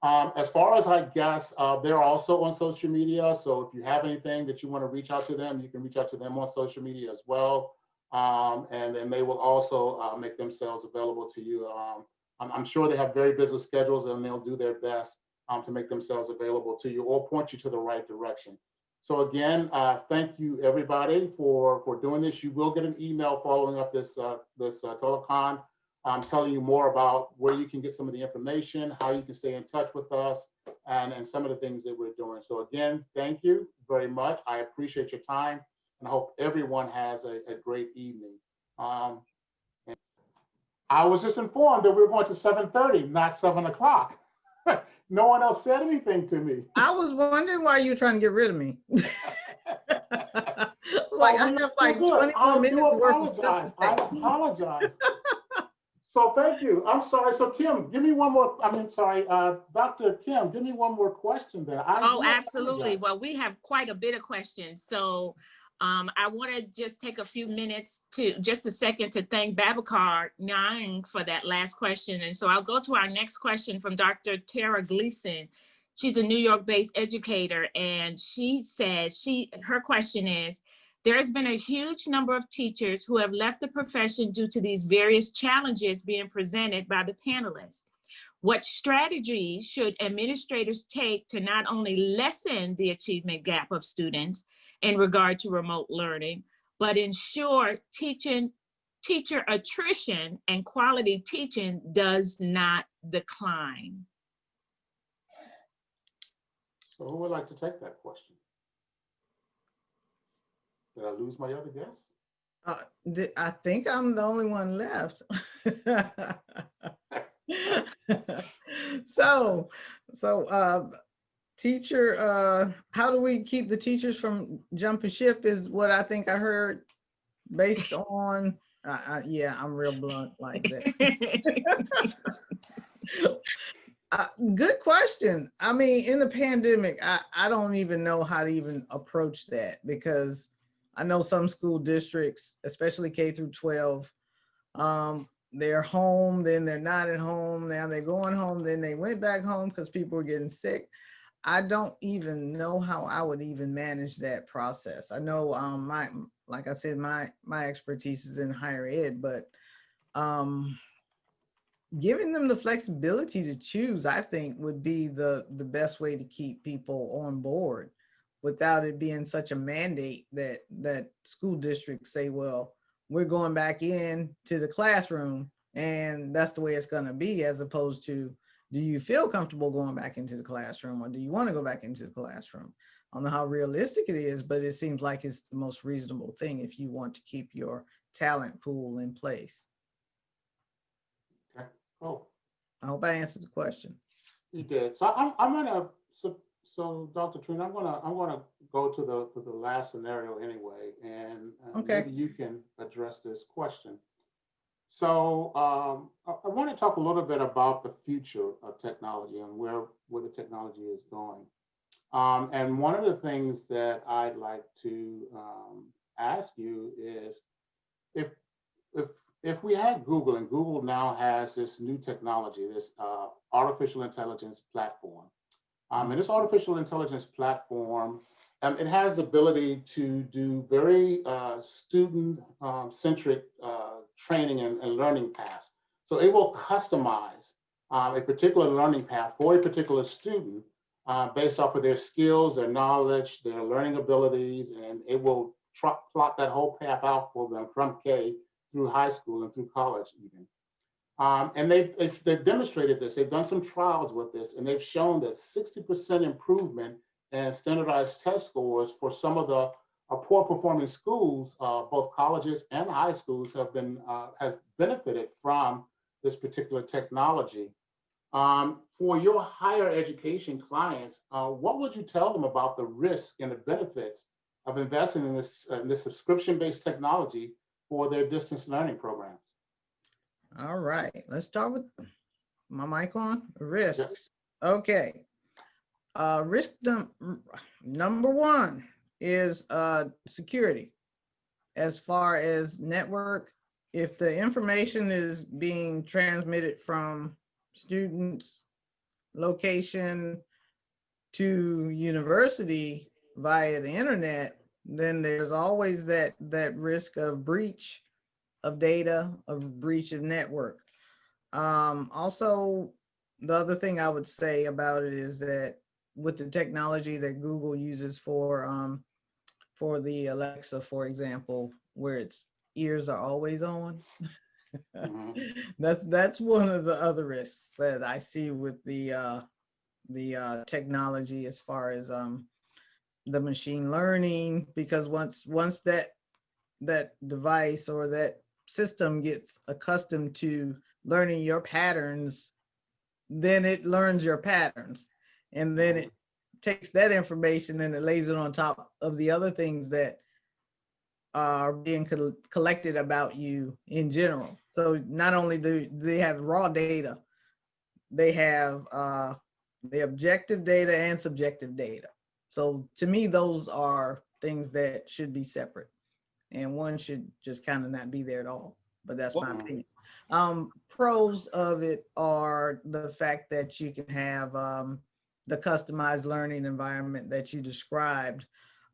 Um, as far as I guess, uh, they're also on social media. So if you have anything that you want to reach out to them, you can reach out to them on social media as well. Um, and then they will also uh, make themselves available to you. Um, I'm, I'm, sure they have very busy schedules and they'll do their best um, to make themselves available to you or point you to the right direction. So again, uh, thank you everybody for, for doing this. You will get an email following up this, uh, this uh, telecon um, telling you more about where you can get some of the information, how you can stay in touch with us, and, and some of the things that we're doing. So again, thank you very much. I appreciate your time and I hope everyone has a, a great evening. Um, I was just informed that we are going to 7.30, not seven o'clock. no one else said anything to me. I was wondering why you were trying to get rid of me. like I have like 20 more minutes worth of stuff. I apologize. So thank you. I'm sorry. So Kim, give me one more. I mean, sorry, uh, Dr. Kim, give me one more question there. I oh, absolutely. Well, we have quite a bit of questions. So um, I want to just take a few minutes to just a second to thank Babacar Nyang for that last question. And so I'll go to our next question from Dr. Tara Gleason. She's a New York based educator and she says she her question is, there has been a huge number of teachers who have left the profession due to these various challenges being presented by the panelists. What strategies should administrators take to not only lessen the achievement gap of students in regard to remote learning, but ensure teaching, teacher attrition and quality teaching does not decline? So who would like to take that question? Did I lose my other guest? Uh, th- I think I'm the only one left. so, so, uh, teacher, uh, how do we keep the teachers from jumping ship is what I think I heard based on, uh, uh, yeah, I'm real blunt like that. Uh, good question. I mean, in the pandemic, I, I don't even know how to even approach that because I know some school districts, especially K through 12, um, they're home, then they're not at home. Now they're going home, then they went back home because people were getting sick. I don't even know how I would even manage that process. I know um, my, like I said, my my expertise is in higher ed, but um, giving them the flexibility to choose, I think would be the, the best way to keep people on board without it being such a mandate that, that school districts say, well, we're going back in to the classroom and that's the way it's gonna be as opposed to, do you feel comfortable going back into the classroom or do you wanna go back into the classroom? I don't know how realistic it is, but it seems like it's the most reasonable thing if you want to keep your talent pool in place. Cool. I hope I answered the question. you did. So I'm, I'm gonna, so, so Dr. Trina, I'm gonna, I'm gonna go to the, to the last scenario anyway, and uh, Okay. maybe you can address this question. So um, I, I want to talk a little bit about the future of technology and where, where the technology is going. Um, and one of the things that I'd like to um, ask you is if, if, if we had Google and Google now has this new technology, this uh, artificial intelligence platform, um, and this artificial intelligence platform, um, it has the ability to do very uh, student-centric uh, training and, and learning paths. So it will customize um, a particular learning path for a particular student uh, based off of their skills, their knowledge, their learning abilities, and it will plot that whole path out for them from K through high school and through college even. Um, and they've, they've, they've demonstrated this. They've done some trials with this, and they've shown that 60% improvement in standardized test scores for some of the uh, poor performing schools, uh, both colleges and high schools have been uh, has benefited from this particular technology. Um, for your higher education clients, uh, what would you tell them about the risk and the benefits of investing in this, uh, in this subscription-based technology for their distance learning programs? All right, let's start with my mic on risks. Okay. Uh, risk num number one is uh, security. As far as network, if the information is being transmitted from students, location to university via the internet, then there's always that that risk of breach of data, of breach of network. Um, also, the other thing I would say about it is that with the technology that Google uses for um, for the Alexa, for example, where its ears are always on. Mhm. that's that's one of the other risks that I see with the uh, the uh, technology as far as um, the machine learning, because once once that that device or that system gets accustomed to learning your patterns, then it learns your patterns. And then it takes that information and it lays it on top of the other things that are being col- collected about you in general. So not only do they have raw data, they have uh, the objective data and subjective data. So to me, those are things that should be separate and one should just kind of not be there at all. But that's my opinion. Um, pros of it are the fact that you can have um, the customized learning environment that you described.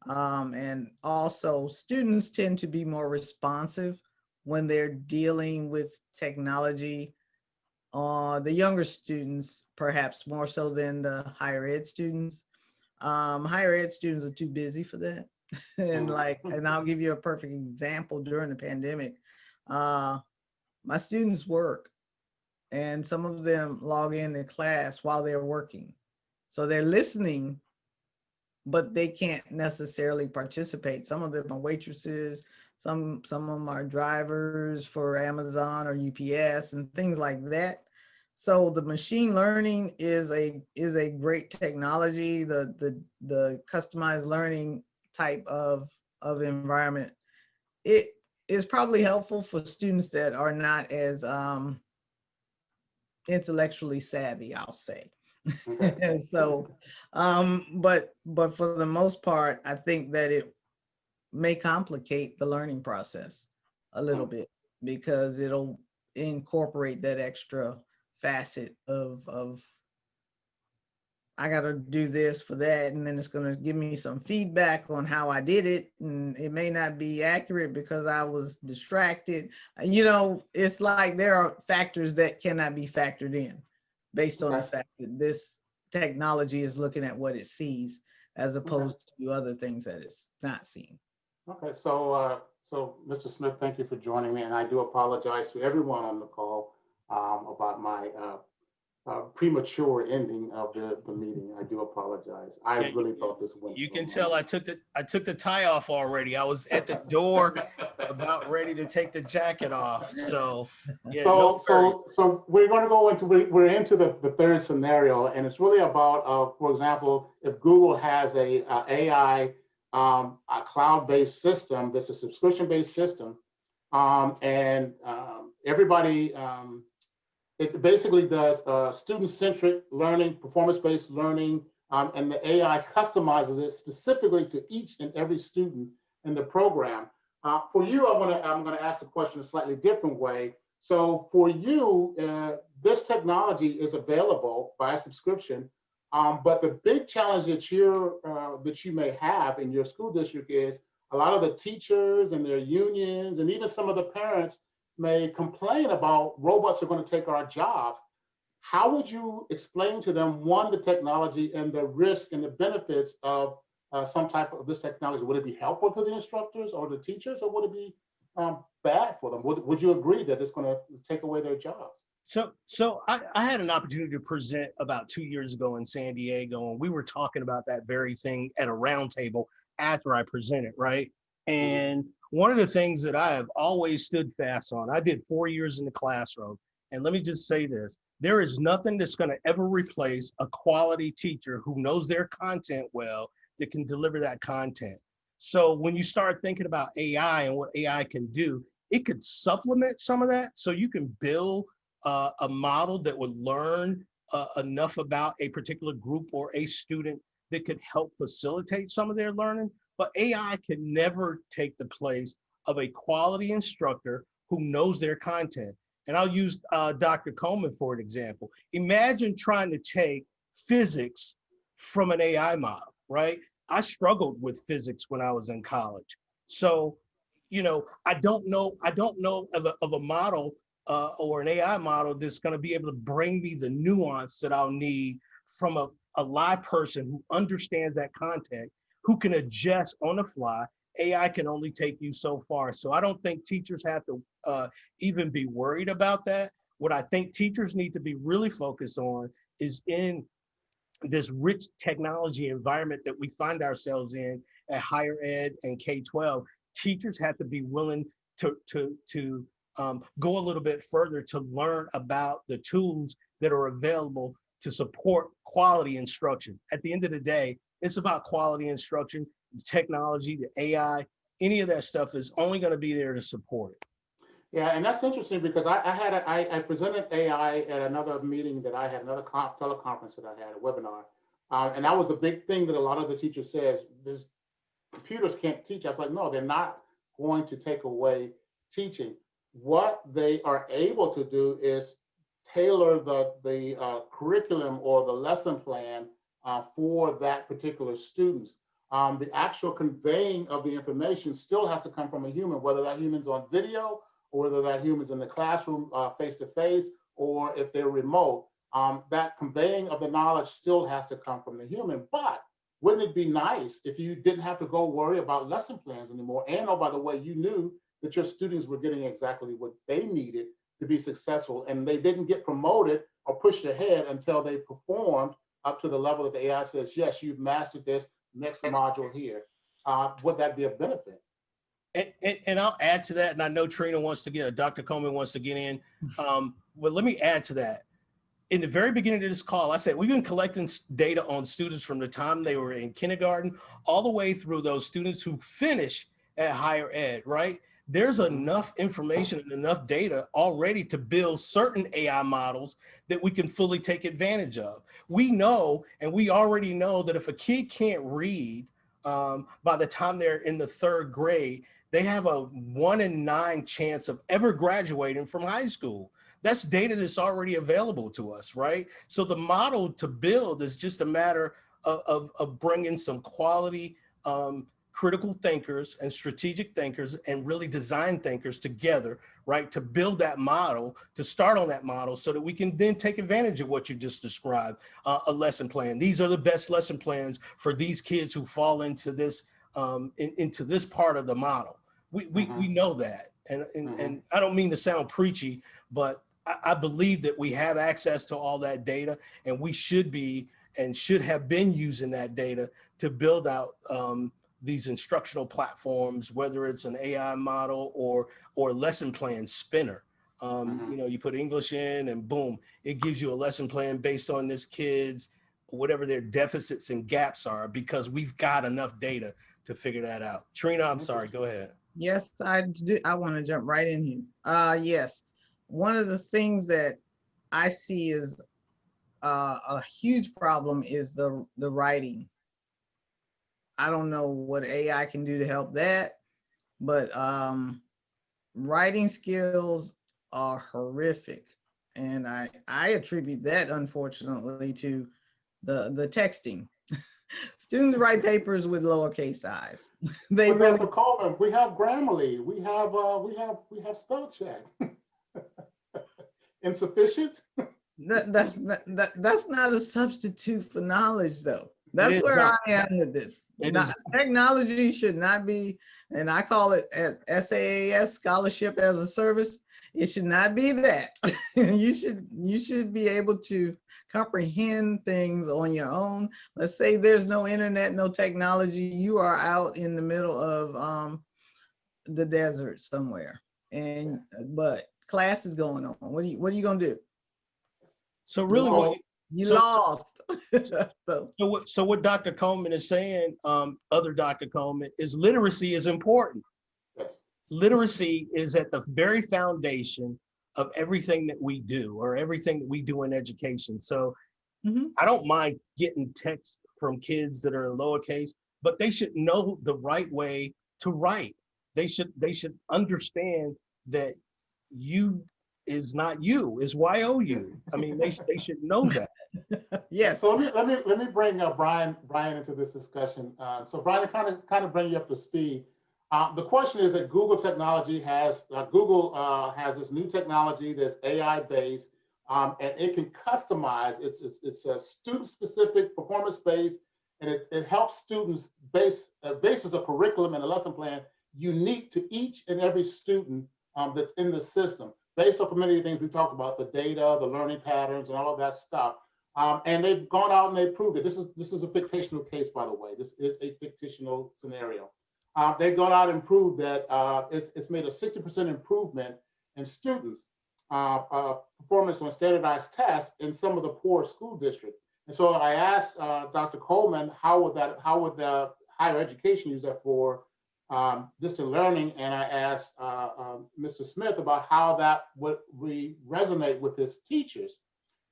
Um, and also students tend to be more responsive when they're dealing with technology uh, the younger students, perhaps more so than the higher ed students. Um, higher ed students are too busy for that. and like, and I'll give you a perfect example during the pandemic. Uh, my students work and some of them log in to class while they're working. So they're listening, but they can't necessarily participate. Some of them are waitresses, some, some of them are drivers for Amazon or UPS and things like that. So the machine learning is a is a great technology. The the the customized learning type of of environment. It is probably helpful for students that are not as um, intellectually savvy. I'll say. And so, um, but but for the most part, I think that it may complicate the learning process a little bit because it'll incorporate that extra facet of of I got to do this for that, and then it's going to give me some feedback on how I did it, and it may not be accurate because I was distracted. Uh, You know, it's like there are factors that cannot be factored in based on the fact that this technology is looking at what it sees as opposed to other things that it's not seeing. Okay, so, uh, so Mr. Smith, thank you for joining me, and I do apologize to everyone on the call um, about my uh, uh, premature ending of the, the meeting. I do apologize. I Yeah, really thought this went. You can tell I took the, I took the tie off already. I was at the door about ready to take the jacket off. So, yeah, So, worries. so, so we're going to go into, we- we're into the, the third scenario, and it's really about, uh, for example, if Google has a, uh AI, um, a cloud-based system, that's a subscription-based system, um, and, um, everybody, um, it basically does, uh, student-centric learning, performance-based learning, um, and the AI customizes it specifically to each and every student in the program. Uh, for you, I want to, I'm going to ask the question a slightly different way. So for you, uh, this technology is available by subscription, um, but the big challenge that you're uh, that you may have in your school district is a lot of the teachers and their unions, and even some of the parents may complain about robots are going to take our jobs. How would you explain to them one the technology and the risk and the benefits of uh, some type of this technology? Would it be helpful to the instructors or the teachers, or would it be um, bad for them? Would, would you agree that it's going to take away their jobs? So, so I, I had an opportunity to present about two years ago in San Diego, and we were talking about that very thing at a roundtable after I presented, right? And one of the things that I have always stood fast on, I did four years in the classroom, and let me just say this: there is nothing that's going to ever replace a quality teacher who knows their content well that can deliver that content. So when you start thinking about AI and what AI can do, it could supplement some of that. So you can build uh, a model that would learn uh, enough about a particular group or a student that could help facilitate some of their learning. But AI can never take the place of a quality instructor who knows their content. And I'll use uh, Dr. Coleman for an example. Imagine trying to take physics from an AI model, right? I struggled with physics when I was in college. So, you know, I don't know, I don't know of a, of a model uh, or an AI model that's going to be able to bring me the nuance that I'll need from a, a live person who understands that content, who can adjust on the fly. AI can only take you so far. So I don't think teachers have to uh, even be worried about that. What I think teachers need to be really focused on is in this rich technology environment that we find ourselves in at higher ed and K-12, teachers have to be willing to, to, to um, go a little bit further to learn about the tools that are available to support quality instruction. At the end of the day, it's about quality instruction, the technology, the AI, any of that stuff is only going to be there to support it. Yeah, and that's interesting because I, I had, a, I, I presented AI at another meeting that I had, another con- teleconference that I had, a webinar. Uh, and that was a big thing that a lot of the teachers says, this computers can't teach. I was like, no, they're not going to take away teaching. What they are able to do is tailor the, the uh, curriculum or the lesson plan uh, for that particular students. Um, the actual conveying of the information still has to come from a human, whether that human's on video or whether that human's in the classroom face to face, or if they're remote, um, that conveying of the knowledge still has to come from the human. But wouldn't it be nice if you didn't have to go worry about lesson plans anymore? And oh, by the way, you knew that your students were getting exactly what they needed to be successful, and they didn't get promoted or pushed ahead until they performed up to the level that the AI says, yes, you've mastered this next module here. Uh, would that be a benefit? And, and, and I'll add to that, and I know Trina wants to get, Dr. Coleman wants to get in. Um, well, let me add to that. In the very beginning of this call, I said we've been collecting data on students from the time they were in kindergarten all the way through those students who finish at higher ed, right? There's enough information and enough data already to build certain AI models that we can fully take advantage of. We know, and we already know that if a kid can't read um, by the time they're in the third grade, they have a one in nine chance of ever graduating from high school. That's data that's already available to us, right? So the model to build is just a matter of, of, of bringing some quality um, critical thinkers and strategic thinkers and really design thinkers together, right? To build that model, to start on that model so that we can then take advantage of what you just described, uh, a lesson plan. These are the best lesson plans for these kids who fall into this, um, in, into this part of the model. We, we, Mhm. we know that. And, and, Mhm. and I don't mean to sound preachy, but I, I believe that we have access to all that data and we should be and should have been using that data to build out um, these instructional platforms, whether it's an AI model or or lesson plan spinner. Um, Mhm. You know, you put English in and boom, it gives you a lesson plan based on this kid's whatever their deficits and gaps are because we've got enough data to figure that out. Trina, I'm sorry, go ahead. Yes, I do. I want to jump right in here. Uh, yes. One of the things that I see is uh, a huge problem is the the writing. I don't know what AI can do to help that, but um, writing skills are horrific, and I I attribute that unfortunately to the the texting. Students write papers with lowercase i's. they But really. Coleman, we have Grammarly, we have, uh, we have, we have spell check. Insufficient? That, that's not, that, that's not a substitute for knowledge though. That's where not. I am with this. Not- is- technology should not be, and I call it a- SAAS scholarship as a service. It should not be that. you should you should be able to comprehend things on your own. Let's say there's no internet, no technology. You are out in the middle of um, the desert somewhere, and but class is going on. What are you What are you gonna do? So really, what, You So- lost. so So what, so what Dr. Coleman is saying, um, other Dr. Coleman, is literacy is important. Literacy is at the very foundation of everything that we do or everything that we do in education. So Mhm. I don't mind getting texts from kids that are in lowercase, but they should know the right way to write. They should they should understand that you is not you, is Y-O-U. I mean, they, they should know that. yes. So let me, let me, let me bring uh, Brian, Brian into this discussion. Uh, So Brian, kind of, kind of bring you up to speed. Uh, The question is that Google technology has, uh, Google uh, has this new technology that's AI-based, um, and it can customize, it's, it's, it's a student-specific performance-based, and it, it helps students base, uh, bases a curriculum and a lesson plan unique to each and every student um, that's in the system, based off of many of the things we talked about, the data, the learning patterns, and all of that stuff. Um, and they've gone out and they've proved it. This is this is a fictional case, by the way. This is a fictional scenario. Uh, they've gone out and proved that uh, it's, it's made a 60% improvement in students' uh, uh, performance on standardized tests in some of the poor school districts. And so I asked uh, Dr. Coleman, how would that, how would the higher education use that for um, distant learning? And I asked uh, um, Mr. Smith about how that would re resonate with his teachers.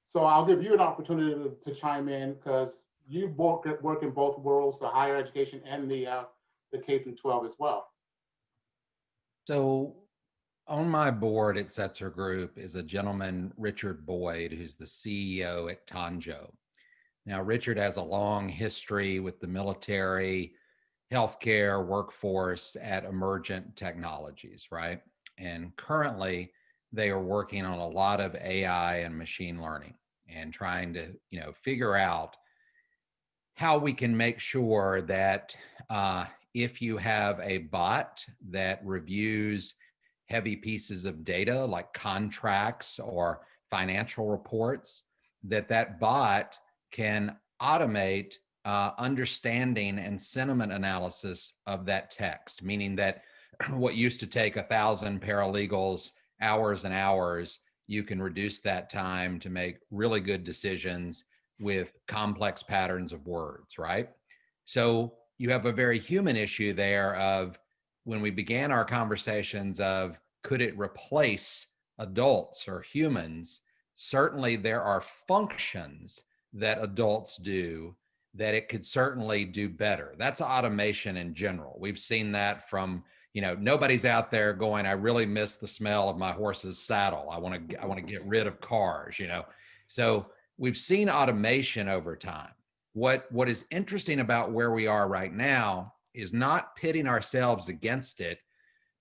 So I'll give you an opportunity to, to chime in because you both work in both worlds, the higher education and the uh, the K through 12 as well. So on my board at Setzer Group is a gentleman, Richard Boyd, who's the CEO at Tanjo. Now, Richard has a long history with the military, healthcare, workforce at Emergent Technologies, right? And currently, they are working on a lot of AI and machine learning and trying to, you know, figure out how we can make sure that uh, if you have a bot that reviews heavy pieces of data like contracts or financial reports, that that bot can automate uh, understanding and sentiment analysis of that text, meaning that what used to take a thousand paralegals hours and hours, you can reduce that time to make really good decisions with complex patterns of words, right? So you have a very human issue there of when we began our conversations of could it replace adults or humans? Certainly there are functions that adults do that it could certainly do better. That's automation in general. We've seen that from, you know, nobody's out there going, I really miss the smell of my horse's saddle. I want to, I want to get rid of cars, you know. So we've seen automation over time. What, what is interesting about where we are right now is not pitting ourselves against it,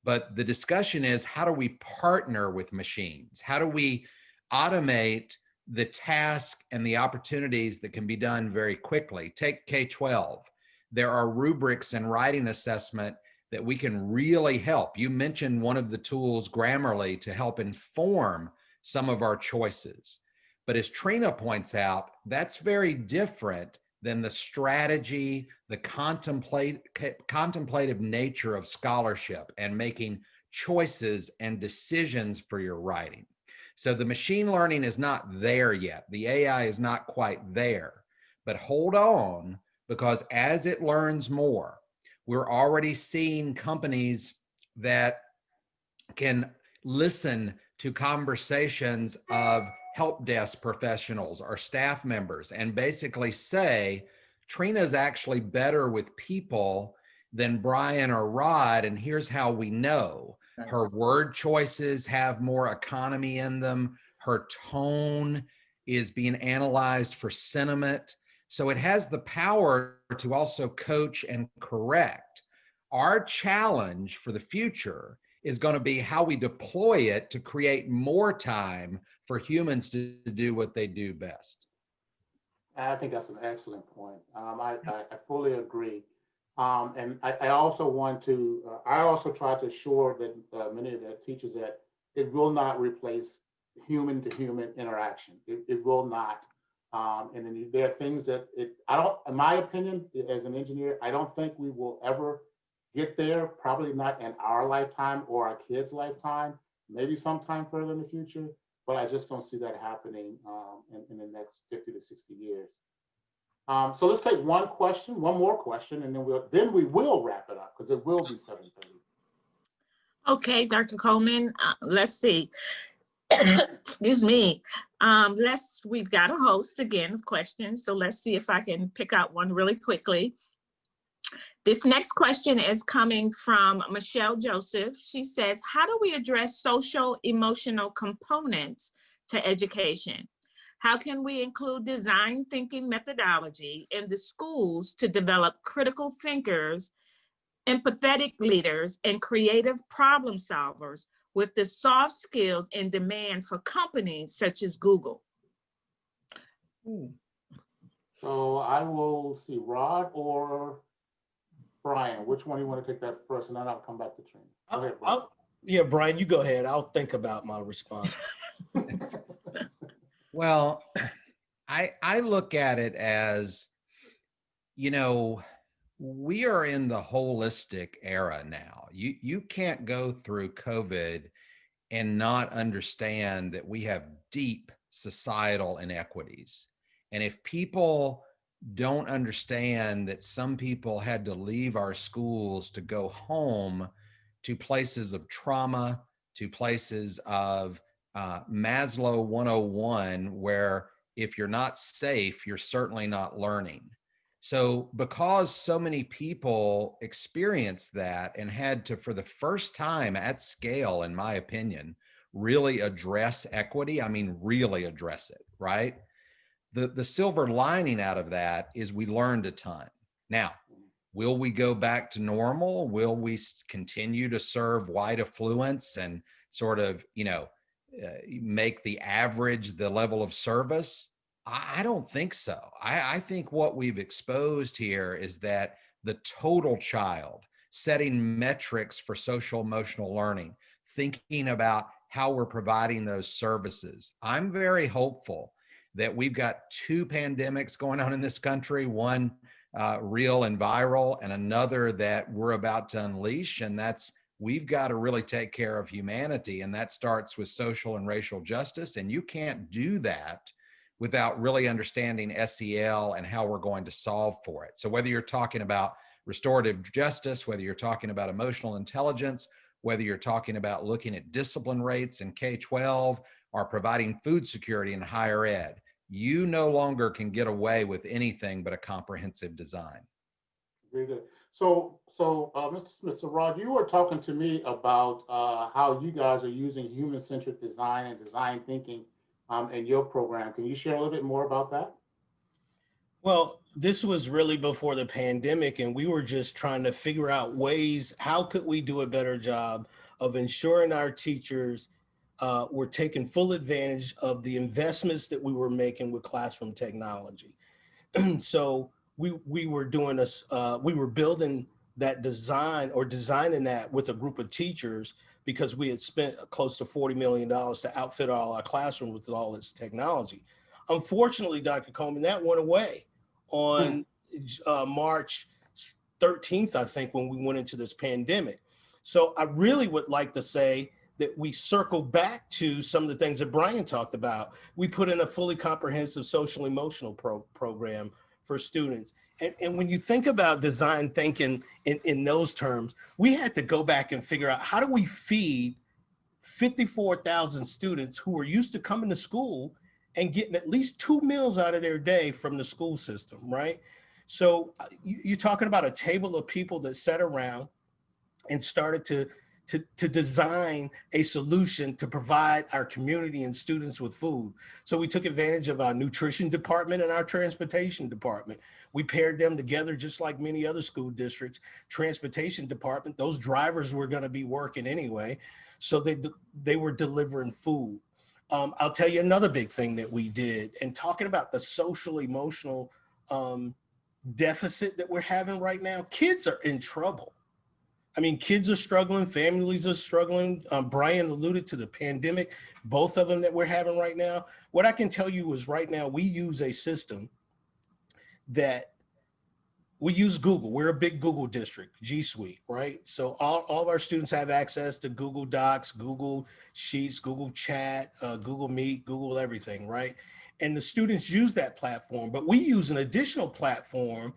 but the discussion is how do we partner with machines? How do we automate the task and the opportunities that can be done very quickly? Take K-12. There are rubrics and writing assessment that we can really help. You mentioned one of the tools, Grammarly, to help inform some of our choices. But as Trina points out, that's very different than the strategy, the contemplate, contemplative nature of scholarship and making choices and decisions for your writing. So the machine learning is not there yet. The AI is not quite there, but hold on because as it learns more, we're already seeing companies that can listen to conversations of help desk professionals or staff members and basically say, Trina's actually better with people than Brian or Rod, and here's how we know. Her word choices have more economy in them. Her tone is being analyzed for sentiment. So it has the power to also coach and correct. Our challenge for the future is going to be how we deploy it to create more time for humans to, do what they do best. I think that's an excellent point. Um, I, I, I, fully agree. Um, and I, I, also want to, uh, I also try to assure that uh, many of the teachers that it will not replace human to human interaction. It, it will not. Um, and then there are things that it, I don't, in my opinion, as an engineer, I don't think we will ever get there, probably not in our lifetime or our kids' lifetime, maybe sometime further in the future, but I just don't see that happening um, in, in, the next 50 to 60 years. Um, so let's take one question, one more question, and then we'll then we will wrap it up because it will be 7:30. Okay, Dr. Coleman, uh, let's see. Excuse me. Um, let's we've got a host again of questions, so let's see if I can pick out one really quickly. This next question is coming from Michelle Joseph. She says, how do we address social emotional components to education? How can we include design thinking methodology in the schools to develop critical thinkers, empathetic leaders, and creative problem solvers with the soft skills in demand for companies such as Google? Hmm. So I will see Rod or Brian, which one do you want to take that first, and then I'll come back to Trina. Go ahead, Brian. I'll, yeah, Brian, you go ahead. I'll think about my response. well, I I look at it as, you know, we are in the holistic era now. You you can't go through COVID and not understand that we have deep societal inequities. And if people don't understand that some people had to leave our schools to go home to places of trauma, to places of uh, Maslow 101, where if you're not safe, you're certainly not learning. So because so many people experienced that and had to, for the first time at scale, in my opinion, really address equity, I mean, really address it, right? the, the silver lining out of that is we learned a ton. Now, will we go back to normal? Will we continue to serve white affluence and sort of, you know, uh, make the average the level of service? I, I don't think so. I, I think what we've exposed here is that the total child, setting metrics for social emotional learning, thinking about how we're providing those services. I'm very hopeful that we've got two pandemics going on in this country, one uh, real and viral, and another that we're about to unleash. And that's we've got to really take care of humanity. And that starts with social and racial justice. And you can't do that without really understanding SEL and how we're going to solve for it. So whether you're talking about restorative justice, whether you're talking about emotional intelligence, whether you're talking about looking at discipline rates in K-12 or providing food security in higher ed, you no longer can get away with anything but a comprehensive design. So, so, uh, Mr. Mr. Rod, you were talking to me about, uh, how you guys are using human-centered design and design thinking, um, in your program. Can you share a little bit more about that? Well, this was really before the pandemic and we were just trying to figure out ways, how could we do a better job of ensuring our teachers uh, were taking full advantage of the investments that we were making with classroom technology. so we, we were doing this, uh, we were building that design or designing that with a group of teachers because we had spent close to $40 million to outfit all our classrooms with all this technology. Unfortunately, Dr. Coleman, that went away on uh, March 13th, I think, when we went into this pandemic. So I really would like to say that we circle back to some of the things that Brian talked about. We put in a fully comprehensive social emotional pro program for students. And, and when you think about design thinking in, in those terms, we had to go back and figure out how do we feed 54,000 students who are used to coming to school and getting at least two meals out of their day from the school system, right? So uh, you're talking about a table of people that sat around and started to, to, to design a solution to provide our community and students with food. So we took advantage of our nutrition department and our transportation department. We paired them together just like many other school districts. Transportation department, those drivers were gonna be working anyway. So they, they were delivering food. Um, I'll tell you another big thing that we did and talking about the social emotional um, deficit that we're having right now, kids are in trouble. I mean, kids are struggling, families are struggling. Um, Brian alluded to the pandemic, both of them that we're having right now. What I can tell you is right now we use a system that we use Google. We're a big Google district, G Suite, right? So all, all of our students have access to Google Docs, Google Sheets, Google Chat, uh, Google Meet, Google everything, right? And the students use that platform, but we use an additional platform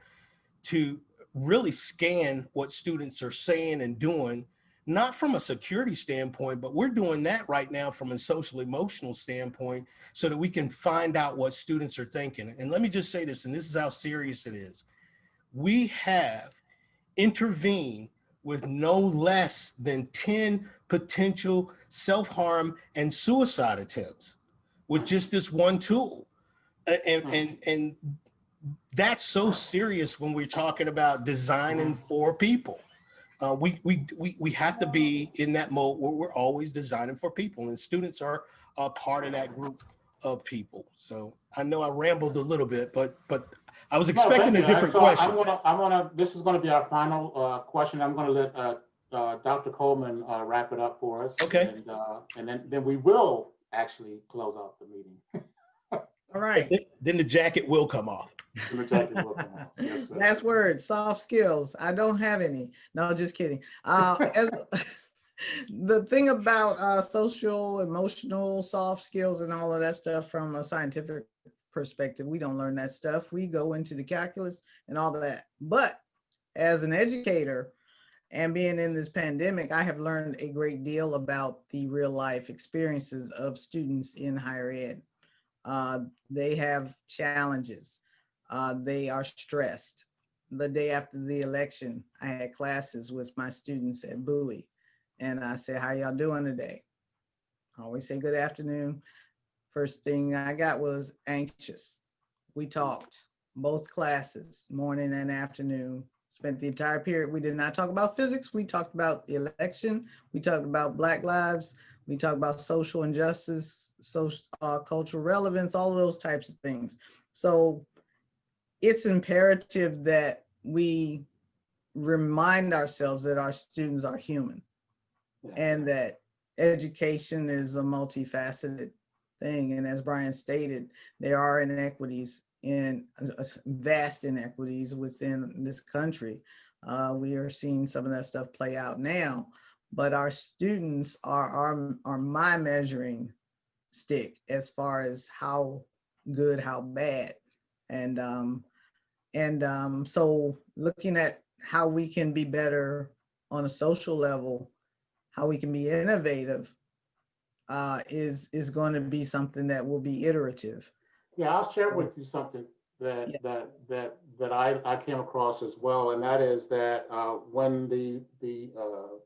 to really scan what students are saying and doing, not from a security standpoint, but we're doing that right now from a social emotional standpoint so that we can find out what students are thinking. And let me just say this, and this is how serious it is we have intervened with no less than 10 potential self-harm and suicide attempts with just this one tool. And, hmm. and, and that's so serious when we're talking about designing hmm. for people. Uh, we, we, we, we have to be in that mode where we're always designing for people and students are a part of that group of people. So I know I rambled a little bit, but, but I was expecting thank a different So question. I'm gonna, I'm gonna, this is gonna be our final, uh, question. I'm gonna let, uh, uh, Dr. Coleman, uh, wrap it up for us. Okay. And, uh, and then, then we will actually close out the meeting. All right. Then- Then the jacket will come off. The jacket will come off. Yes. Last word, soft skills. I don't have any. No, just kidding. Uh, as, the thing about uh, social, emotional, soft skills and all of that stuff from a scientific perspective, we don't learn that stuff. We go into the calculus and all that. But as an educator and being in this pandemic, I have learned a great deal about the real life experiences of students in higher ed. Uh, they have challenges. Uh, they are stressed. The day after the election, I had classes with my students at Bowie. And I said, how y'all doing today? I always say good afternoon. First thing I got was anxious. We talked, both classes, morning and afternoon. Spent the entire period. We did not talk about physics. We talked about the election. We talked about Black lives. We talk about social injustice, social, uh, cultural relevance, all of those types of things. So it's imperative that we remind ourselves that our students are human and that education is a multifaceted thing. And as Brian stated, there are inequities in uh, vast inequities within this country. Uh, we are seeing some of that stuff play out now, but our students are, are, are my measuring stick as far as how good, how bad. And, um, and um, so looking at how we can be better on a social level, how we can be innovative uh, is, is going to be something that will be iterative. Yeah, I'll share with you something that, Yeah. that, that, that I, I came across as well, and that is that, uh, when the, the, uh,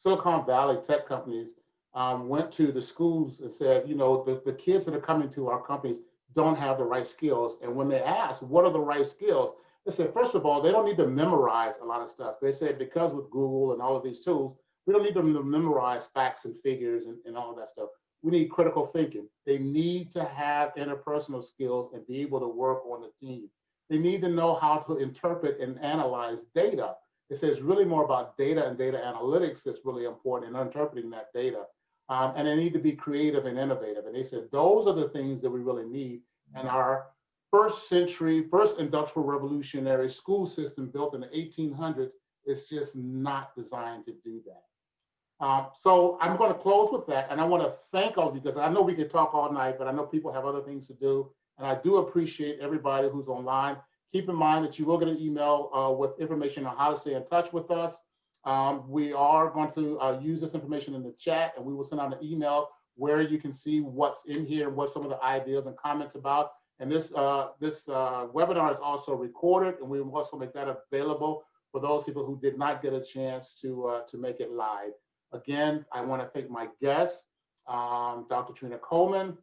Silicon Valley tech companies, um, went to the schools and said, you know, the, the kids that are coming to our companies don't have the right skills. And when they asked, what are the right skills? They said, first of all, they don't need to memorize a lot of stuff. They said, because with Google and all of these tools, we don't need them to memorize facts and figures and, and all of that stuff we need critical thinking. They need to have interpersonal skills and be able to work on the team. They need to know how to interpret and analyze data. It says really more about data and data analytics that's really important in interpreting that data. Um, and they need to be creative and innovative. And they said those are the things that we really need. And our first century, first industrial revolutionary school system built in the 1800s is just not designed to do that. Um, so I'm going to close with that, and I want to thank all of you because I know we could talk all night, but I know people have other things to do, and I do appreciate everybody who's online. Keep in mind that you will get an email uh, with information on how to stay in touch with us. Um, we are going to uh, use this information in the chat, and we will send out an email where you can see what's in here and what some of the ideas and comments about. And this uh, this uh, webinar is also recorded, and we will also make that available for those people who did not get a chance to uh, to make it live. Again, I want to thank my guests, um, Dr. Trina Coleman,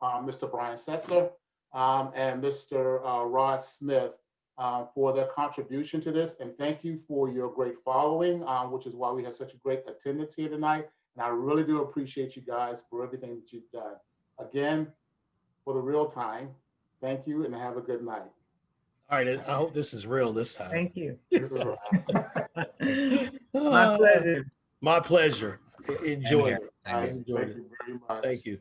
uh, Mr. Brian Setzer, um, and Mr. Uh, Rod Smith uh, for their contribution to this. And thank you for your great following, um, which is why we have such a great attendance here tonight. And I really do appreciate you guys for everything that you've done. Again, for the real time, thank you and have a good night. All right, I hope this is real this time. Thank you. This is My pleasure. My pleasure. Enjoyed it. Thank you. Enjoyed Thank it. you very much. Thank you.